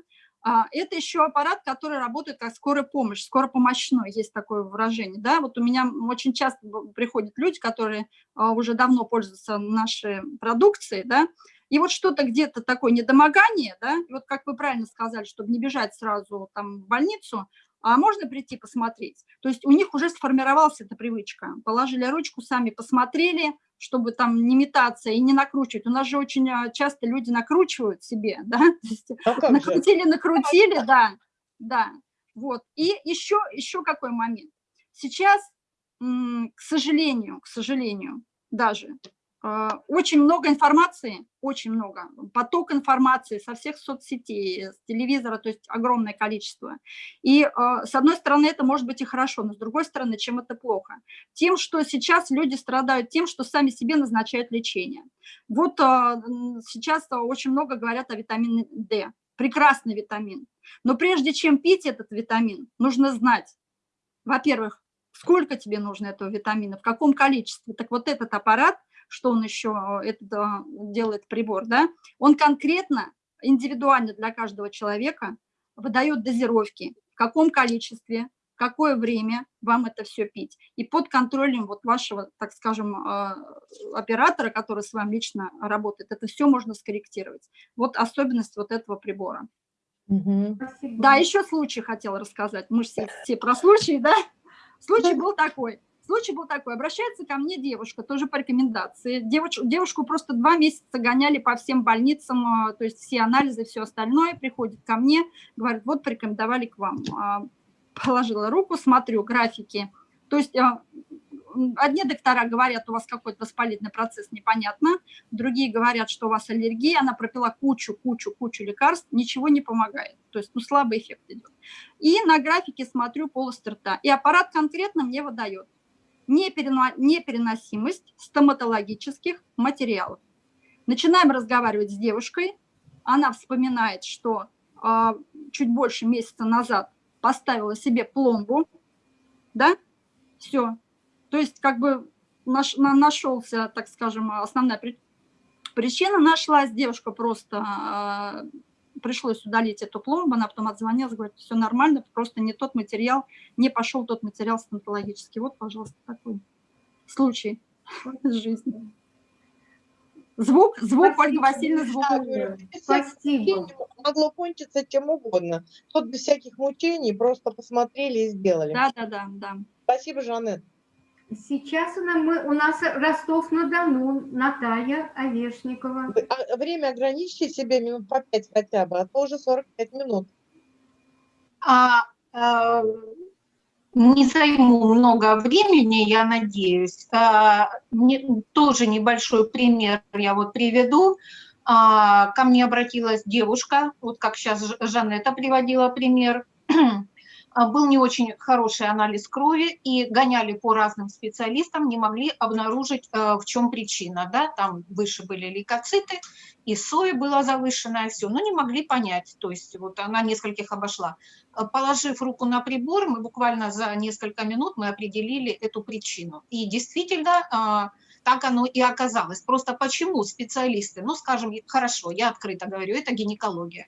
это еще аппарат, который работает как скорая помощь, скоропомощной, есть такое выражение. Да? Вот у меня очень часто приходят люди, которые а, уже давно пользуются нашей продукцией, да? и вот что-то где-то такое недомогание, да? и вот как вы правильно сказали, чтобы не бежать сразу там в больницу, а можно прийти посмотреть. То есть у них уже сформировалась эта привычка. Положили ручку, сами посмотрели, чтобы там не метаться и не накручивать. У нас же очень а, часто люди накручивают себе, да, а накрутили, же? накрутили, да, да, вот. И еще, еще какой момент. Сейчас, к сожалению, к сожалению, даже очень много информации, очень много, поток информации со всех соцсетей, с телевизора, то есть огромное количество. И а, с одной стороны это может быть и хорошо, но с другой стороны, чем это плохо? Тем, что сейчас люди страдают тем, что сами себе назначают лечение. Вот а, сейчас очень много говорят о витамине D, прекрасный витамин. Но прежде чем пить этот витамин, нужно знать, во-первых, сколько тебе нужно этого витамина, в каком количестве. Так вот этот аппарат что он еще э, это делает прибор, да, он конкретно, индивидуально для каждого человека выдает дозировки, в каком количестве, в какое время вам это все пить. И под контролем вот вашего, так скажем, э, оператора, который с вами лично работает, это все можно скорректировать. Вот особенность вот этого прибора. Угу. Да, еще случай хотела рассказать. Мы же все, все про случаи, да? Случай был такой. Случай был такой, обращается ко мне девушка, тоже по рекомендации. Девуш, девушку просто два месяца гоняли по всем больницам, а, то есть все анализы, все остальное, приходит ко мне, говорит, вот порекомендовали к вам. А, положила руку, смотрю графики. То есть а, одни доктора говорят, у вас какой-то воспалительный процесс, непонятно. Другие говорят, что у вас аллергия. Она пропила кучу, кучу, кучу лекарств, ничего не помогает. То есть, ну, слабый эффект идет. И на графике смотрю полость рта. И аппарат конкретно мне выдает непереносимость стоматологических материалов. Начинаем разговаривать с девушкой. Она вспоминает, что э, чуть больше месяца назад поставила себе пломбу, да, все. То есть как бы наш, на, нашелся, так скажем, основная причина нашлась, девушка просто э, пришлось удалить эту пломбу, она потом отзвонилась, говорит, все нормально, просто не тот материал, не пошел тот материал стоматологический. Вот, пожалуйста, такой случай из жизни. Звук, звук, Спасибо. Ольга Васильевна, звук. Да, Спасибо. Могло кончиться чем угодно. Тут без всяких мучений просто посмотрели и сделали. Да, да, да. да. Спасибо, Жанет. Сейчас она, мы, у нас Ростов-на-Дону, Наталья Овешникова. А время ограничьте себе минут по пять хотя бы, а то уже 45 минут. А, а, не займу много времени, я надеюсь. А, не, тоже небольшой пример я вот приведу. А, ко мне обратилась девушка, вот как сейчас Жанетта приводила пример, был не очень хороший анализ крови, и гоняли по разным специалистам, не могли обнаружить, э, в чем причина. Да? Там выше были лейкоциты, и соя была завышенная, все, но не могли понять. То есть вот она нескольких обошла. Э, положив руку на прибор, мы буквально за несколько минут мы определили эту причину. И действительно, а, так оно и оказалось. Просто почему специалисты, ну, скажем, хорошо, я открыто говорю, это гинекология.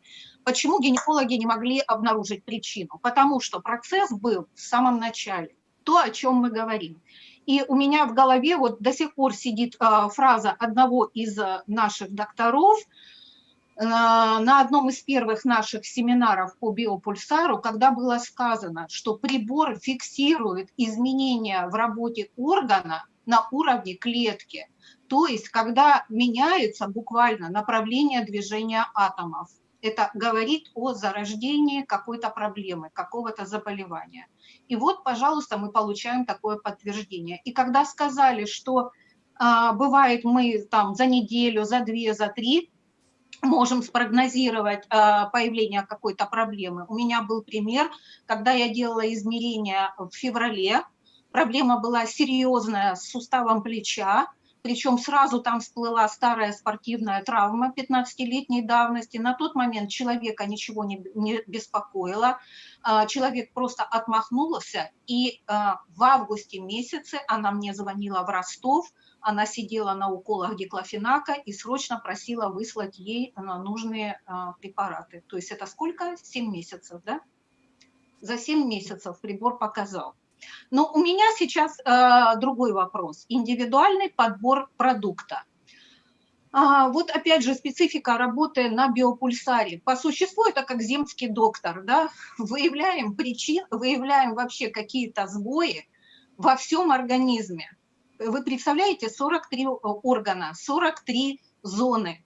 Почему гинекологи не могли обнаружить причину? Потому что процесс был в самом начале, то, о чем мы говорим. И у меня в голове вот до сих пор сидит э, фраза одного из э, наших докторов, на одном из первых наших семинаров по биопульсару, когда было сказано, что прибор фиксирует изменения в работе органа на уровне клетки, то есть когда меняется буквально направление движения атомов. Это говорит о зарождении какой-то проблемы, какого-то заболевания. И вот, пожалуйста, мы получаем такое подтверждение. И когда сказали, что а, бывает мы там за неделю, за две, за три можем спрогнозировать а, появление какой-то проблемы. У меня был пример, когда я делала измерения в феврале, проблема была серьезная с суставом плеча, причем сразу там всплыла старая спортивная травма 15-летней давности. На тот момент человека ничего не, не беспокоило, а, человек просто отмахнулся, и а, в августе месяце она мне звонила в Ростов, она сидела на уколах диклофенака и срочно просила выслать ей нужные а, препараты. То есть это сколько? 7 месяцев, да? За 7 месяцев прибор показал. Но у меня сейчас э, другой вопрос. Индивидуальный подбор продукта. А, вот опять же специфика работы на биопульсаре. По существу это как земский доктор. Да? Выявляем причины, выявляем вообще какие-то сбои во всем организме. Вы представляете, 43 органа, 43 зоны.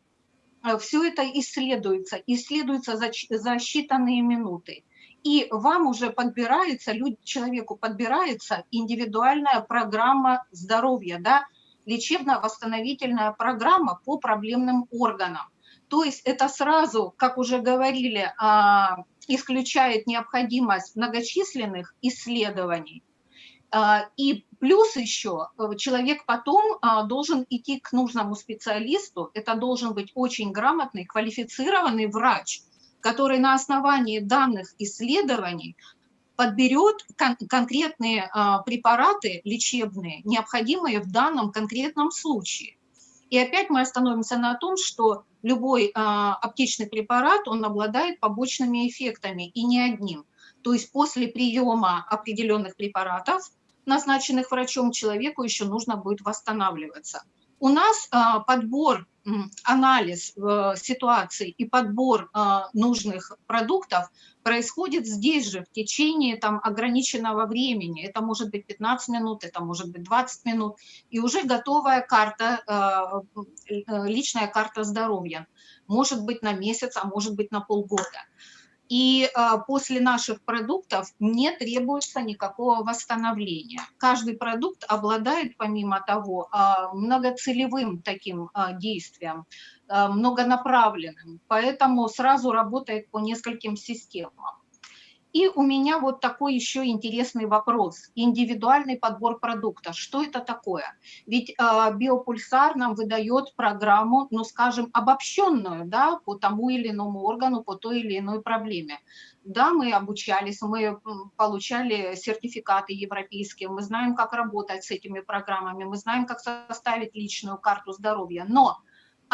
Все это исследуется, исследуется за, за считанные минуты и вам уже подбирается, люд, человеку подбирается индивидуальная программа здоровья, да, лечебно-восстановительная программа по проблемным органам. То есть это сразу, как уже говорили, а, исключает необходимость многочисленных исследований. А, и плюс еще э, человек потом а, должен идти к нужному специалисту, это должен быть очень грамотный, квалифицированный врач – который на основании данных исследований подберет кон конкретные а, препараты лечебные, необходимые в данном конкретном случае. И опять мы остановимся на том, что любой а, аптечный препарат, он обладает побочными эффектами, и не одним. То есть после приема определенных препаратов, назначенных врачом, человеку еще нужно будет восстанавливаться. У нас а, подбор анализ э, ситуации и подбор э, нужных продуктов происходит здесь же, в течение там, ограниченного времени. Это может быть 15 минут, это может быть 20 минут. И уже готовая карта, э, личная карта здоровья. Может быть на месяц, а может быть на полгода. И а, после наших продуктов не требуется никакого восстановления. Каждый продукт обладает, помимо того, а, многоцелевым таким а, действием, многонаправленным, поэтому сразу работает по нескольким системам. И у меня вот такой еще интересный вопрос. Индивидуальный подбор продукта. Что это такое? Ведь э, биопульсар нам выдает программу, ну скажем, обобщенную да, по тому или иному органу, по той или иной проблеме. Да, мы обучались, мы получали сертификаты европейские, мы знаем, как работать с этими программами, мы знаем, как составить личную карту здоровья. Но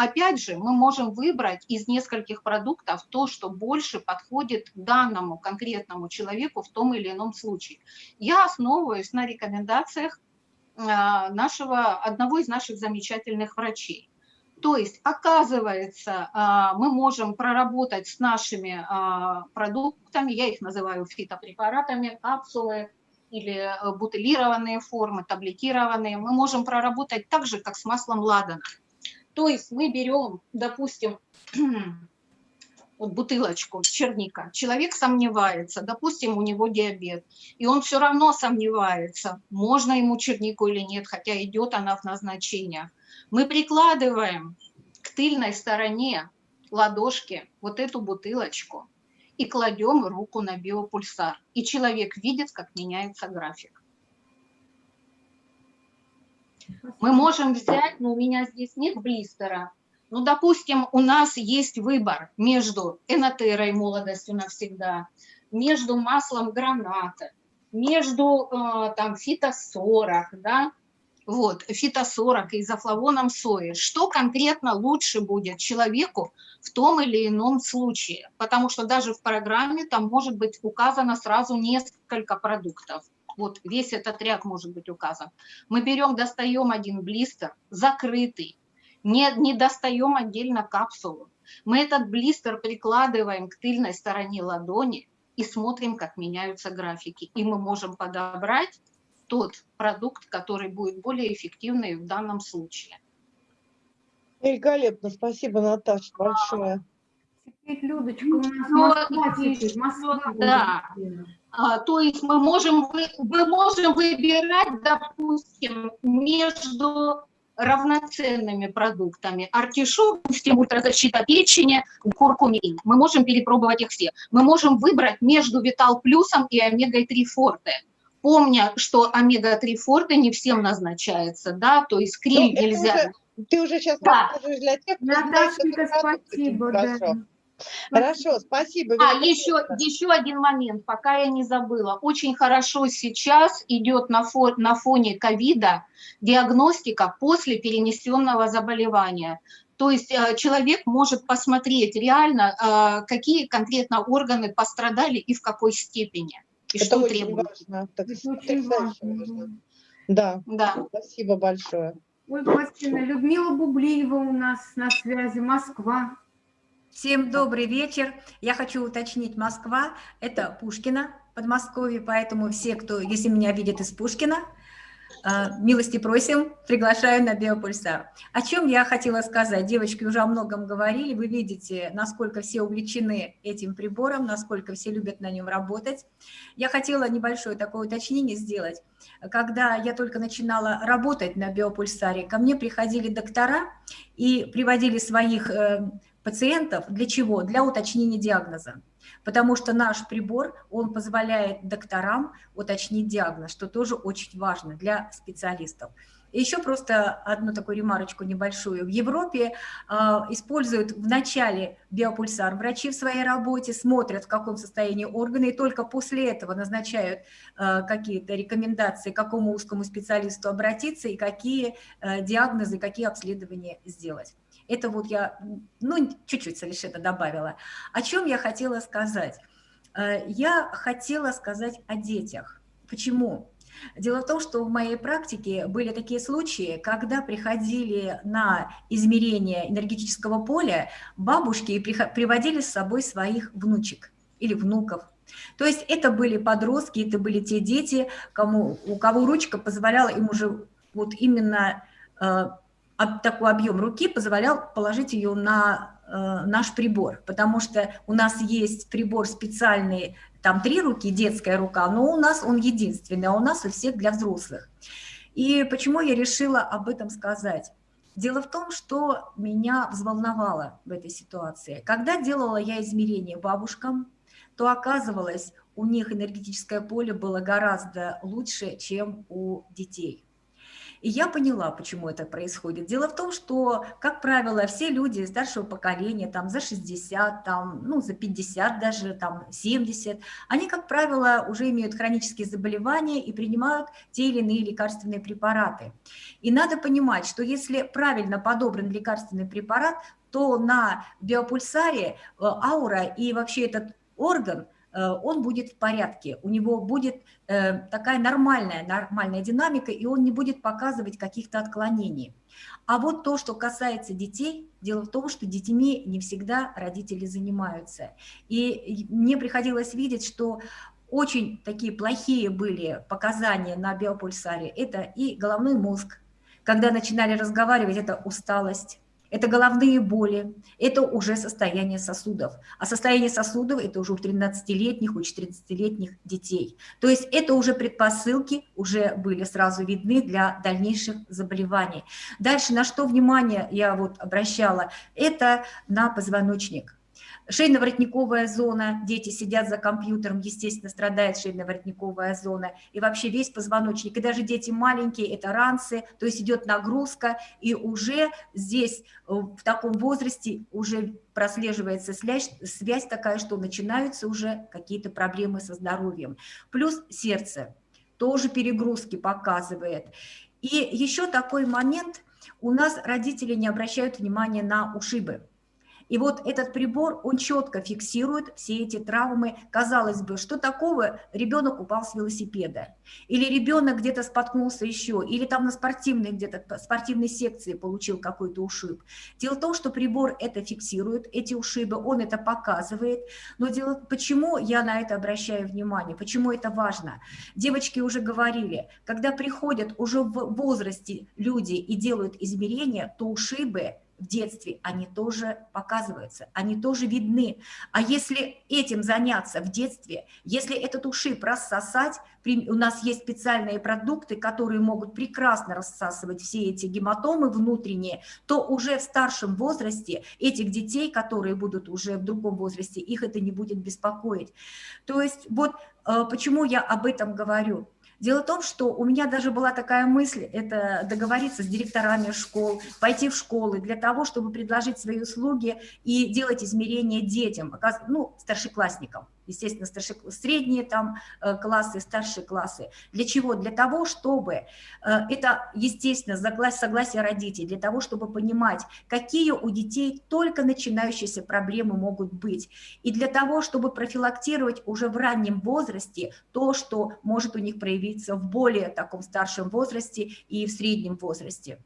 Опять же, мы можем выбрать из нескольких продуктов то, что больше подходит данному конкретному человеку в том или ином случае. Я основываюсь на рекомендациях а, нашего, одного из наших замечательных врачей. То есть, оказывается, а, мы можем проработать с нашими а, продуктами, я их называю фитопрепаратами, капсулы или э, бутылированные формы, таблетированные, мы можем проработать так же, как с маслом ладана. То есть мы берем, допустим, вот бутылочку черника, человек сомневается, допустим, у него диабет, и он все равно сомневается, можно ему чернику или нет, хотя идет она в назначениях. Мы прикладываем к тыльной стороне ладошки вот эту бутылочку и кладем руку на биопульсар, и человек видит, как меняется график. Мы можем взять, но у меня здесь нет блистера, ну, допустим, у нас есть выбор между энотерой молодостью навсегда, между маслом граната, между э, там фито-40, да, вот, фито-40 и изофлавоном сои. Что конкретно лучше будет человеку в том или ином случае? Потому что даже в программе там может быть указано сразу несколько продуктов вот весь этот ряд может быть указан. Мы берем, достаем один блистер, закрытый, не, не достаем отдельно капсулу. Мы этот блистер прикладываем к тыльной стороне ладони и смотрим, как меняются графики. И мы можем подобрать тот продукт, который будет более эффективный в данном случае. Великолепно, спасибо, Наташа, большое. Теперь, Людочка, у нас Москва, теперь, Москва. Да. А, то есть мы можем, мы можем выбирать, допустим, между равноценными продуктами. Артишок, допустим, ультразащита печени, куркумин. Мы можем перепробовать их все. Мы можем выбрать между Витал Плюсом и Омегой-3 Форте. Помня, что Омега-3 Форте не всем назначается, да, то есть крем ну, нельзя. Уже, ты уже сейчас да. расскажешь для тех, кто Наташенька, спасибо, да. Хорошо, спасибо. А, еще, еще один момент, пока я не забыла. Очень хорошо сейчас идет на, фо, на фоне ковида диагностика после перенесенного заболевания. То есть э, человек может посмотреть реально, э, какие конкретно органы пострадали и в какой степени. И Это что очень требуется. важно. Так, Это очень важно. Да. да, спасибо большое. Ольга Васильевна, Людмила Бублиева у нас на связи, Москва. Всем добрый вечер. Я хочу уточнить, Москва – это Пушкина, Подмосковье, поэтому все, кто, если меня видят из Пушкина, а, милости просим, приглашаю на биопульсар. О чем я хотела сказать? Девочки уже о многом говорили, вы видите, насколько все увлечены этим прибором, насколько все любят на нем работать. Я хотела небольшое такое уточнение сделать. Когда я только начинала работать на биопульсаре, ко мне приходили доктора и приводили своих э, пациентов. Для чего? Для уточнения диагноза. Потому что наш прибор, он позволяет докторам уточнить диагноз, что тоже очень важно для специалистов. И еще просто одну такую ремарочку небольшую. В Европе э, используют в начале биопульсар. Врачи в своей работе смотрят, в каком состоянии органы, и только после этого назначают э, какие-то рекомендации, к какому узкому специалисту обратиться и какие э, диагнозы, какие обследования сделать. Это вот я, ну, чуть-чуть совершенно добавила. О чем я хотела сказать? Э, я хотела сказать о детях. Почему? Дело в том, что в моей практике были такие случаи, когда приходили на измерение энергетического поля бабушки и приводили с собой своих внучек или внуков. То есть это были подростки, это были те дети, кому, у кого ручка позволяла им уже вот именно э, такой объем руки позволял положить ее на э, наш прибор, потому что у нас есть прибор специальный, там три руки, детская рука, но у нас он единственный, а у нас у всех для взрослых. И почему я решила об этом сказать? Дело в том, что меня взволновало в этой ситуации. Когда делала я измерения бабушкам, то оказывалось, у них энергетическое поле было гораздо лучше, чем у детей. И я поняла, почему это происходит. Дело в том, что, как правило, все люди старшего поколения, там за 60, там, ну, за 50 даже, там 70, они, как правило, уже имеют хронические заболевания и принимают те или иные лекарственные препараты. И надо понимать, что если правильно подобран лекарственный препарат, то на биопульсаре э, аура и вообще этот орган – он будет в порядке, у него будет э, такая нормальная, нормальная динамика, и он не будет показывать каких-то отклонений. А вот то, что касается детей, дело в том, что детьми не всегда родители занимаются. И мне приходилось видеть, что очень такие плохие были показания на биопульсаре. Это и головной мозг, когда начинали разговаривать, это усталость, это головные боли, это уже состояние сосудов. А состояние сосудов – это уже у 13-летних, у 14-летних детей. То есть это уже предпосылки уже были сразу видны для дальнейших заболеваний. Дальше на что внимание я вот обращала? Это на позвоночник. Шейно-воротниковая зона, дети сидят за компьютером, естественно, страдает шейно-воротниковая зона, и вообще весь позвоночник, и даже дети маленькие, это ранцы, то есть идет нагрузка, и уже здесь э, в таком возрасте уже прослеживается связь, связь такая, что начинаются уже какие-то проблемы со здоровьем. Плюс сердце тоже перегрузки показывает. И еще такой момент, у нас родители не обращают внимания на ушибы. И вот этот прибор, он четко фиксирует все эти травмы. Казалось бы, что такого? Ребенок упал с велосипеда, или ребенок где-то споткнулся еще, или там на спортивной где-то, спортивной секции получил какой-то ушиб. Дело в том, что прибор это фиксирует, эти ушибы, он это показывает. Но дело, почему я на это обращаю внимание, почему это важно? Девочки уже говорили, когда приходят уже в возрасте люди и делают измерения, то ушибы в детстве, они тоже показываются, они тоже видны. А если этим заняться в детстве, если этот ушиб рассосать, у нас есть специальные продукты, которые могут прекрасно рассасывать все эти гематомы внутренние, то уже в старшем возрасте этих детей, которые будут уже в другом возрасте, их это не будет беспокоить. То есть вот э, почему я об этом говорю. Дело в том, что у меня даже была такая мысль, это договориться с директорами школ, пойти в школы для того, чтобы предложить свои услуги и делать измерения детям, ну, старшеклассникам естественно, старшие, средние там э, классы, старшие классы. Для чего? Для того, чтобы, э, это, естественно, согласие родителей, для того, чтобы понимать, какие у детей только начинающиеся проблемы могут быть. И для того, чтобы профилактировать уже в раннем возрасте то, что может у них проявиться в более таком старшем возрасте и в среднем возрасте.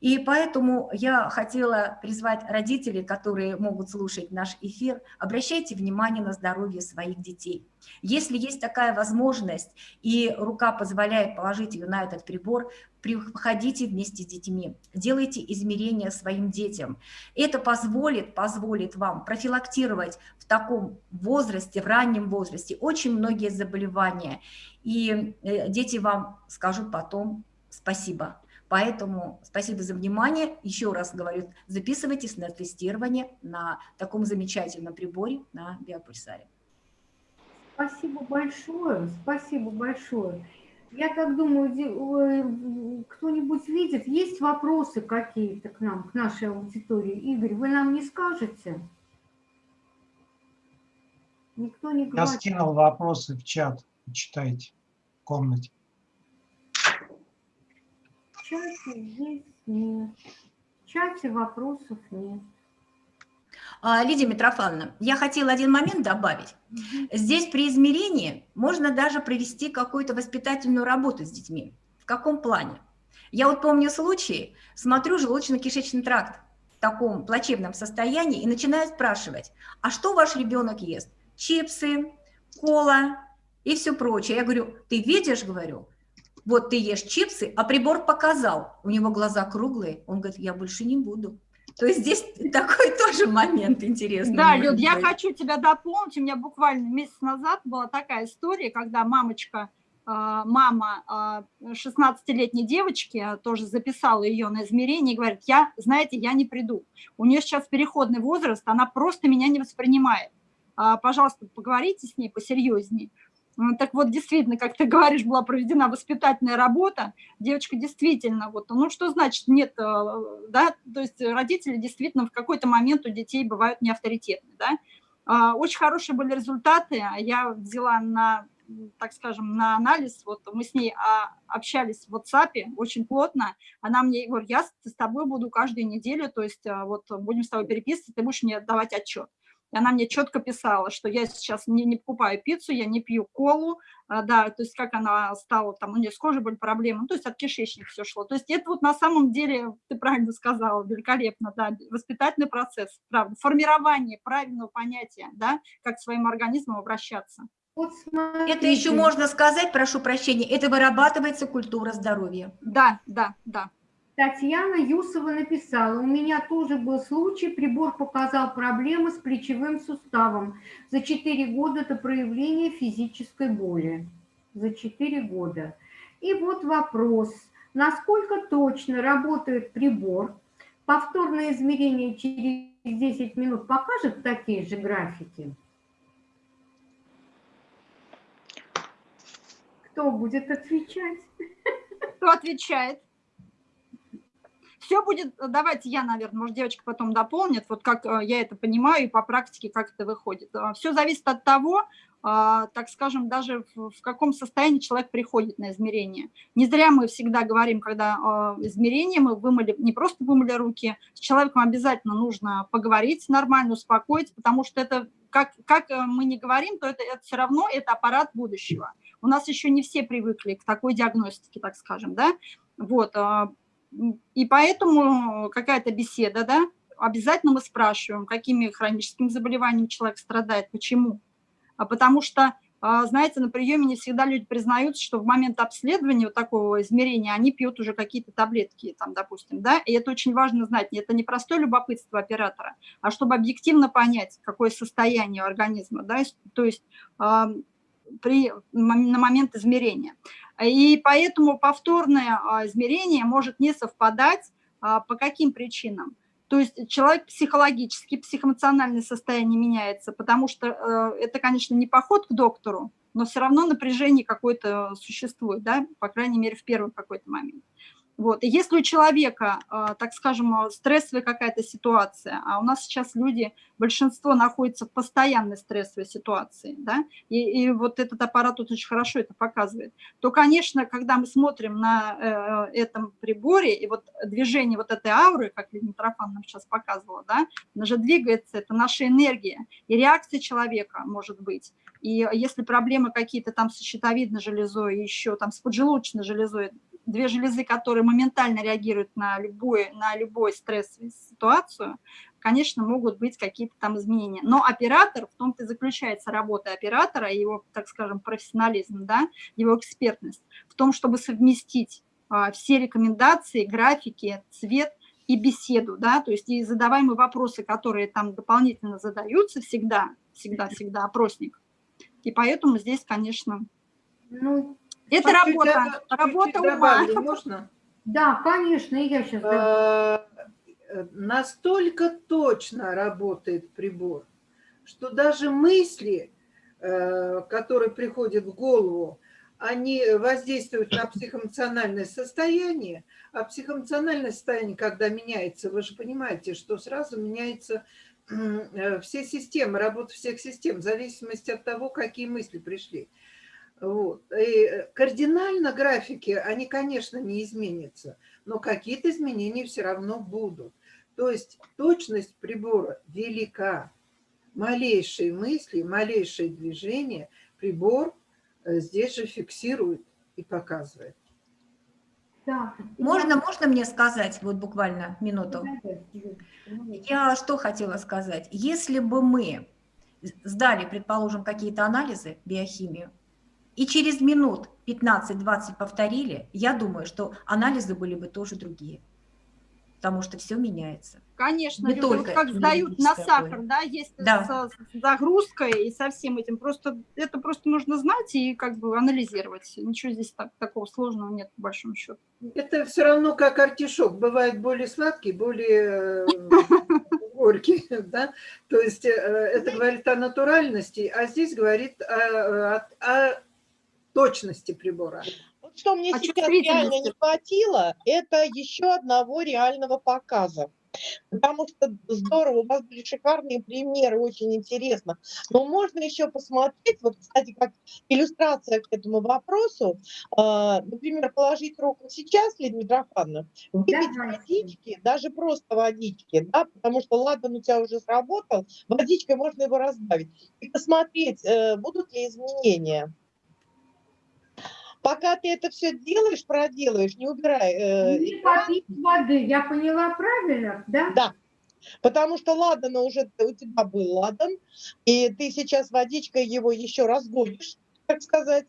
И поэтому я хотела призвать родителей, которые могут слушать наш эфир, обращайте внимание на здоровье своих детей. Если есть такая возможность и рука позволяет положить ее на этот прибор, приходите вместе с детьми, делайте измерения своим детям. Это позволит, позволит вам профилактировать в таком возрасте, в раннем возрасте очень многие заболевания. И э, дети вам скажут потом спасибо. Поэтому спасибо за внимание. Еще раз говорю, записывайтесь на тестирование на таком замечательном приборе на биопульсаре. Спасибо большое, спасибо большое. Я так думаю, кто-нибудь видит, есть вопросы какие-то к нам, к нашей аудитории? Игорь, вы нам не скажете? Никто не говорит. Я скинул вопросы в чат, читайте в комнате чате есть нет. В чате вопросов нет. А, Лидия Митрофановна, я хотела один момент добавить. Здесь при измерении можно даже провести какую-то воспитательную работу с детьми. В каком плане? Я вот помню случай, смотрю желудочно-кишечный тракт в таком плачевном состоянии и начинаю спрашивать, а что ваш ребенок ест? Чипсы, кола и все прочее. Я говорю, ты видишь, говорю, вот ты ешь чипсы, а прибор показал, у него глаза круглые, он говорит, я больше не буду. То есть здесь такой тоже момент интересный. Да, Люд, я хочу тебя дополнить. У меня буквально месяц назад была такая история, когда мамочка, а, мама 16-летней а, девочки, а, тоже записала ее на измерение и говорит, я, знаете, я не приду. У нее сейчас переходный возраст, она просто меня не воспринимает. Пожалуйста, поговорите с ней посерьезнее. Так вот, действительно, как ты говоришь, была проведена воспитательная работа. Девочка действительно, вот, ну что значит нет, э, да, то есть родители действительно в какой-то момент у детей бывают неавторитетны, да. А, очень хорошие были результаты, я взяла на, так скажем, на анализ, вот мы с ней а, общались в WhatsApp очень плотно, она мне говорит, я с тобой буду каждую неделю, то есть э, вот будем с тобой переписываться, ты будешь мне давать отчет. И она мне четко писала, что я сейчас не, не покупаю пиццу, я не пью колу, а, да, то есть как она стала, там у нее с кожей были проблемы, ну, то есть от кишечника все шло. То есть это вот на самом деле, ты правильно сказала, великолепно, да, воспитательный процесс, правда, формирование правильного понятия, да, как к своим организмом обращаться. Вот это еще можно сказать, прошу прощения, это вырабатывается культура здоровья. Да, да, да. Татьяна Юсова написала, у меня тоже был случай, прибор показал проблемы с плечевым суставом. За 4 года это проявление физической боли. За 4 года. И вот вопрос, насколько точно работает прибор? Повторное измерение через 10 минут покажет такие же графики? Кто будет отвечать? Кто отвечает? Все будет, давайте я, наверное, может, девочка потом дополнит, вот как э, я это понимаю и по практике, как это выходит. Все зависит от того, а, так скажем, даже в, каком состоянии человек приходит на измерение. Не зря мы всегда говорим, когда э, измерение, мы вымыли, не просто вымыли руки, с человеком обязательно нужно поговорить нормально, успокоить, потому что это, как, как э, мы не говорим, то это, это все равно это аппарат будущего. У нас еще не все привыкли к такой диагностике, так скажем, да, вот, э, и поэтому какая-то беседа, да, обязательно мы спрашиваем, какими хроническими заболеваниями человек страдает, почему, а потому что, а, знаете, на приеме не всегда люди признаются, что в момент обследования вот такого измерения они пьют уже какие-то таблетки, там, допустим, да, и это очень важно знать. Это не простое любопытство оператора, а чтобы объективно понять, какое состояние организма, да, то есть при, на момент измерения. И поэтому повторное а, измерение может не совпадать по каким причинам? То есть человек психологически, психоэмоциональное состояние меняется, потому что э, это, конечно, не поход к доктору, но все равно напряжение какое-то существует, да, по крайней мере, в первый какой-то момент. Вот. И если у человека, а, так скажем, стрессовая какая-то ситуация, а у нас сейчас люди, большинство находится в постоянной стрессовой ситуации, да, и, и вот этот аппарат тут очень хорошо это показывает, то, конечно, когда мы смотрим на э, этом приборе, и вот движение вот этой ауры, как Лидия Митрофан нам сейчас показывала, да, она же двигается, это наша энергия, и реакция человека может быть. И если проблемы какие-то там с щитовидной железой, еще там с поджелудочной железой, две железы, которые моментально реагируют на, любой, на любой стрессовую ситуацию, конечно, могут быть какие-то там изменения. Но оператор, в том-то и заключается работа оператора, его, так скажем, профессионализм, да, его экспертность, в том, чтобы совместить а, все рекомендации, графики, цвет и беседу, да, то есть и задаваемые вопросы, которые там дополнительно задаются всегда, всегда-всегда опросник. И поэтому здесь, конечно, ну, это работа, работа ума. Можно? Да, конечно, я сейчас... А, настолько точно работает прибор, что даже мысли, э, которые приходят в голову, они воздействуют на психоэмоциональное состояние, а психоэмоциональное состояние, когда меняется, вы же понимаете, что сразу меняется э, все системы, работа всех систем, в зависимости от того, какие мысли пришли. Вот. И э, кардинально графики, они, конечно, не изменятся, но какие-то изменения все равно будут. То есть точность прибора велика. Малейшие мысли, малейшие движения прибор э, здесь же фиксирует и показывает. Да. Можно, можно мне сказать, вот буквально минуту? Я что хотела сказать? Если бы мы сдали, предположим, какие-то анализы, биохимию, и через минут 15-20 повторили, я думаю, что анализы были бы тоже другие. Потому что все меняется. Конечно, не только вот как сдают на сахар, да, есть да. С, с загрузкой и со всем этим. Просто это просто нужно знать и как бы анализировать. Ничего здесь так, такого сложного нет, по большому счету. Это все равно как артишок. Бывает более сладкий, более горький, да? То есть э, это говорит о натуральности, а здесь говорит о, о точности прибора. Вот что мне а сейчас реально не хватило, это еще одного реального показа. Потому что здорово, у вас были шикарные примеры, очень интересно. Но можно еще посмотреть, вот, кстати, как иллюстрация к этому вопросу, э, например, положить руку сейчас, Лидия Митрофановна, выпить да, водички, даже просто водички, да, потому что ладан у тебя уже сработал, водичкой можно его разбавить, и посмотреть, э, будут ли изменения. Пока ты это все делаешь, проделаешь, не убирай. Э, не попить воды, я поняла правильно, да? Да. Потому что ладан уже у тебя был ладан, и ты сейчас водичкой его еще разгонишь, так сказать.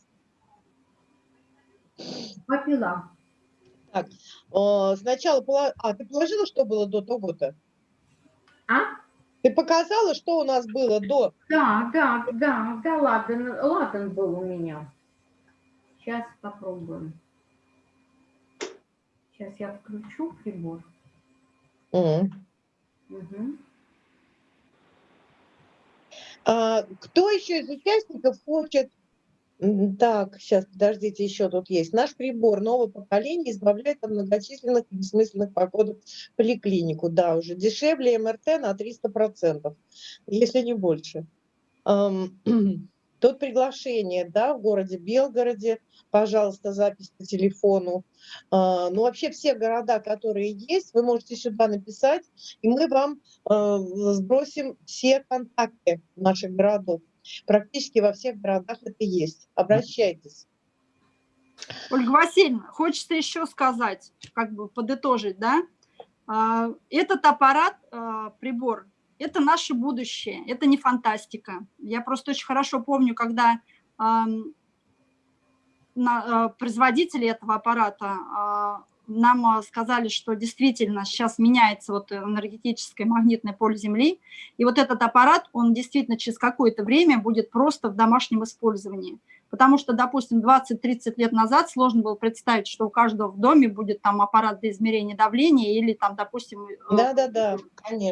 Попила. Так, э, сначала, а ты положила, что было до того-то? А? Ты показала, что у нас было до? Да, да, да, да, ладан, ладан был у меня. Сейчас попробуем. Сейчас я включу прибор. Угу. Угу. А, кто еще из участников хочет Так, сейчас, подождите, еще тут есть. Наш прибор нового поколения избавляет от многочисленных и бессмысленных походов в поликлинику. Да, уже дешевле МРТ на 300%, если не больше. Тут приглашение, да, в городе Белгороде, пожалуйста, запись по телефону. А, ну, вообще все города, которые есть, вы можете сюда написать, и мы вам а, сбросим все контакты наших городов. Практически во всех городах это есть. Обращайтесь. Ольга Васильевна, хочется еще сказать, как бы подытожить, да? А, этот аппарат, прибор, это наше будущее, это не фантастика. Я просто очень хорошо помню, когда производители этого аппарата а, нам сказали, что действительно сейчас меняется вот энергетическое магнитное поле Земли, и вот этот аппарат, он действительно через какое-то время будет просто в домашнем использовании. Потому что, допустим, 20-30 лет назад сложно было представить, что у каждого в доме будет там аппарат для измерения давления или там, допустим, да, да, да,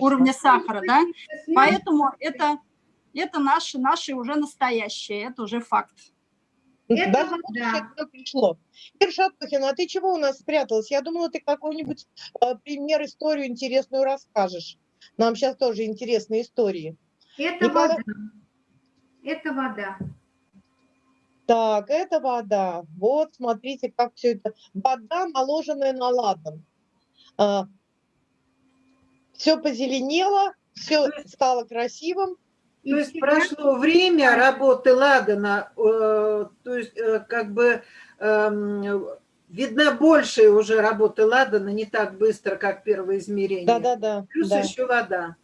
уровня сахара, да? Поэтому это, это наше, наше уже настоящее, это уже факт. Это Даже да. пришло. Ир Шатухина, а ты чего у нас спряталась? Я думала, ты какой-нибудь э, пример, историю интересную расскажешь. Нам сейчас тоже интересные истории. Это Николай... вода. Это вода. Так, это вода. Вот, смотрите, как все это. Вода, наложенная на ладан. А, все позеленело, все стало красивым. То есть прошло время работы Ладана, э, то есть э, как бы э, видна большая уже работа Ладана, не так быстро, как первое измерение. Да-да-да. Плюс да. еще вода.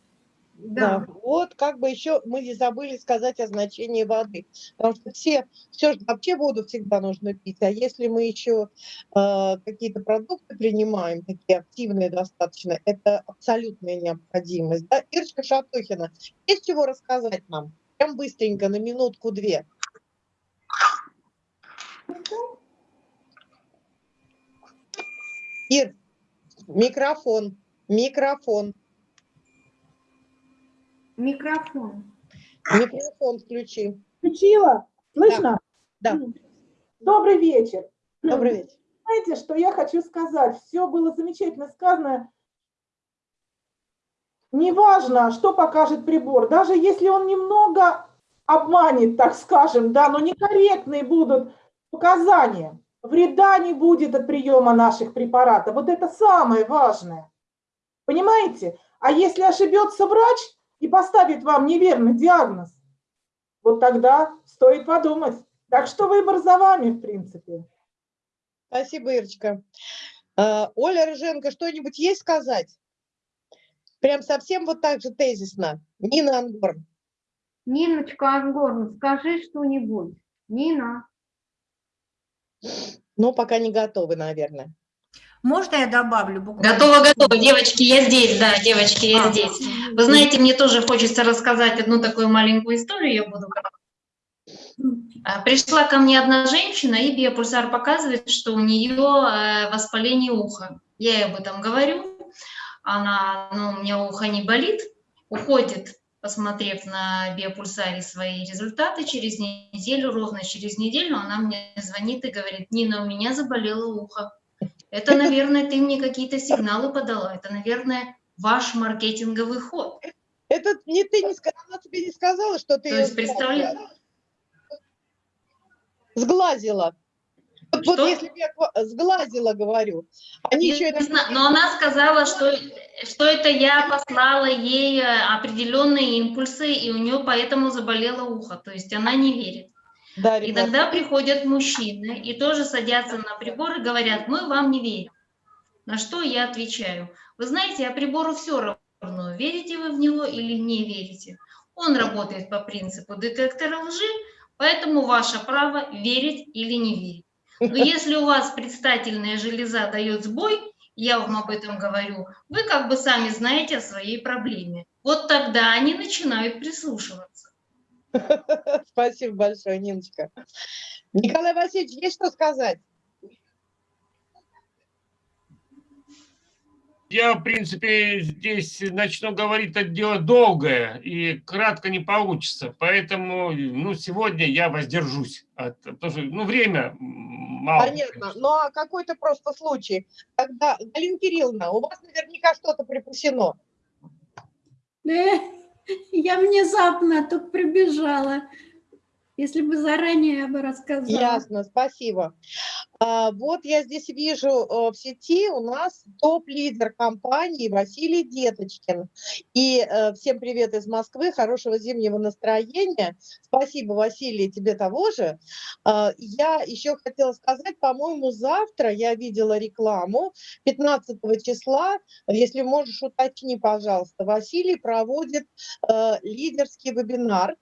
Да. вот как бы еще мы не забыли сказать о значении воды, потому что все, все вообще воду всегда нужно пить, а если мы еще э, какие-то продукты принимаем, такие активные достаточно, это абсолютная необходимость. Да? Ирочка Шатухина, есть чего рассказать нам? Прям быстренько, на минутку-две. Ир, микрофон, микрофон. Микрофон. Микрофон включи. Включила? Слышно? Да. Добрый вечер. Добрый вечер. Знаете, что я хочу сказать? Все было замечательно сказано. Неважно, что покажет прибор, даже если он немного обманет, так скажем, да, но некорректные будут показания. Вреда не будет от приема наших препаратов. Вот это самое важное. Понимаете? А если ошибется врач, и поставит вам неверный диагноз, вот тогда стоит подумать. Так что выбор за вами, в принципе. Спасибо, Ирочка. А, Оля Рыженко, что-нибудь есть сказать? Прям совсем вот так же тезисно. Нина Ангорн. Ниночка Ангорн, скажи что-нибудь. Нина. Ну, пока не готовы, наверное. Можно я добавлю буквально? Готово, готово. Девочки, я здесь, да, девочки, я а, здесь. Вы знаете, мне тоже хочется рассказать одну такую маленькую историю, я буду а, Пришла ко мне одна женщина, и биопульсар показывает, что у нее э, воспаление уха. Я ей об этом говорю. Она, ну, у меня ухо не болит, уходит, посмотрев на биопульсаре свои результаты, через неделю, ровно через неделю, она мне звонит и говорит, Нина, у меня заболело ухо. Это, наверное, ты мне какие-то сигналы подала. Это, наверное, ваш маркетинговый ход. Это не ты не сказала, она тебе не сказала, что ты То есть, представляешь? Сглазила. Вот, вот если я сглазила, говорю. Они еще это... Но она сказала, что, что это я послала ей э, определенные импульсы, и у нее поэтому заболело ухо. То есть она не верит. Да, и тогда приходят мужчины и тоже садятся на прибор и говорят, мы вам не верим. На что я отвечаю, вы знаете, а прибору все равно, верите вы в него или не верите. Он работает по принципу детектора лжи, поэтому ваше право верить или не верить. Но если у вас предстательная железа дает сбой, я вам об этом говорю, вы как бы сами знаете о своей проблеме. Вот тогда они начинают прислушиваться. Спасибо большое, Ниночка. Николай Васильевич, есть что сказать? Я, в принципе, здесь начну говорить, это дело долгое и кратко не получится. Поэтому, ну, сегодня я воздержусь. От, потому что, ну, время мало. Понятно. Ну, а какой-то просто случай, когда, Галина Кирилловна, у вас наверняка что-то припасено. Я внезапно тут прибежала. Если бы заранее я бы рассказала. Ясно, спасибо. А, Вот я здесь вижу э, в сети у нас топ-лидер компании Василий Деточкин. И э, всем привет из Москвы, хорошего зимнего настроения. Спасибо, Василий, тебе того же. А, Я еще хотела сказать, по-моему, завтра я видела рекламу 15 числа, если можешь уточни, пожалуйста, Василий проводит э, лидерский вебинар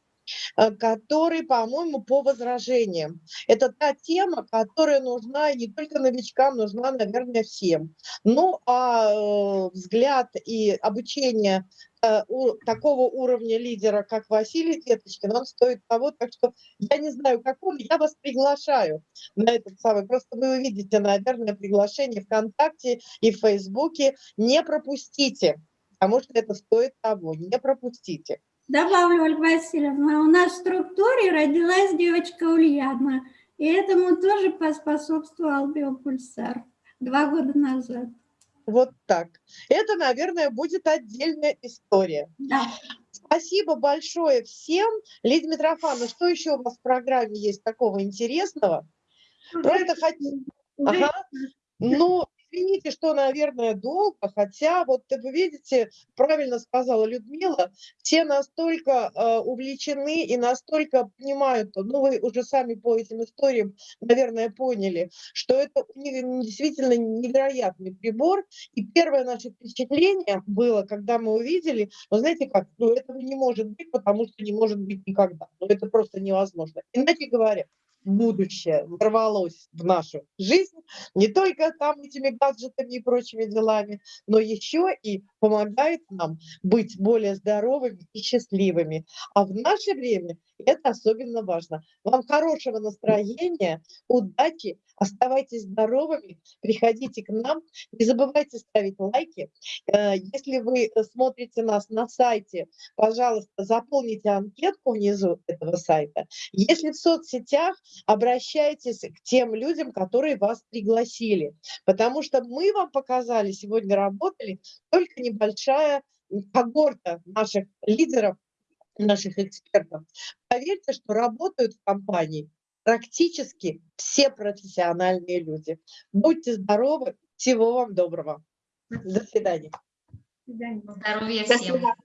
который, по-моему, по возражениям. Это та тема, которая нужна не только новичкам, нужна, наверное, всем. Ну, а э, взгляд и обучение э, у такого уровня лидера, как Василий Деточкин, он стоит того, так что я не знаю, как он, я вас приглашаю на этот самый, просто вы увидите, наверное, приглашение ВКонтакте и в Фейсбуке, не пропустите, потому что это стоит того, не пропустите. Добавлю, Ольга Васильевна, у нас в структуре родилась девочка Ульяна. И этому тоже поспособствовал биопульсар два года назад. Вот так. Это, наверное, будет отдельная история. Да. Спасибо большое всем. Лидия Митрофановна, что еще у вас в программе есть такого интересного? Просто хотим... Ага. Ну, извините, что, наверное, долго, хотя вот вы видите, правильно сказала Людмила, все настолько э, увлечены и настолько понимают, ну вы уже сами по этим историям, наверное, поняли, что это действительно невероятный прибор. И первое наше впечатление было, когда мы увидели, ну знаете как, ну этого не может быть, потому что не может быть никогда. Ну это просто невозможно. Иначе говоря, будущее ворвалось в нашу жизнь не только там этими гаджетами и прочими делами, но еще и помогает нам быть более здоровыми и счастливыми. А в наше время это особенно важно. Вам хорошего настроения, удачи, оставайтесь здоровыми, приходите к нам, не забывайте ставить лайки. Э, Если вы э, смотрите нас на сайте, пожалуйста, заполните анкетку внизу этого сайта. Если в соцсетях, обращайтесь к тем людям, которые вас пригласили, потому что мы вам показали, сегодня работали, только небольшая когорта наших лидеров, наших экспертов. Поверьте, что работают в компании практически все профессиональные люди. Будьте здоровы, всего вам доброго. До свидания. До свидания. Здоровья До всем. свидания.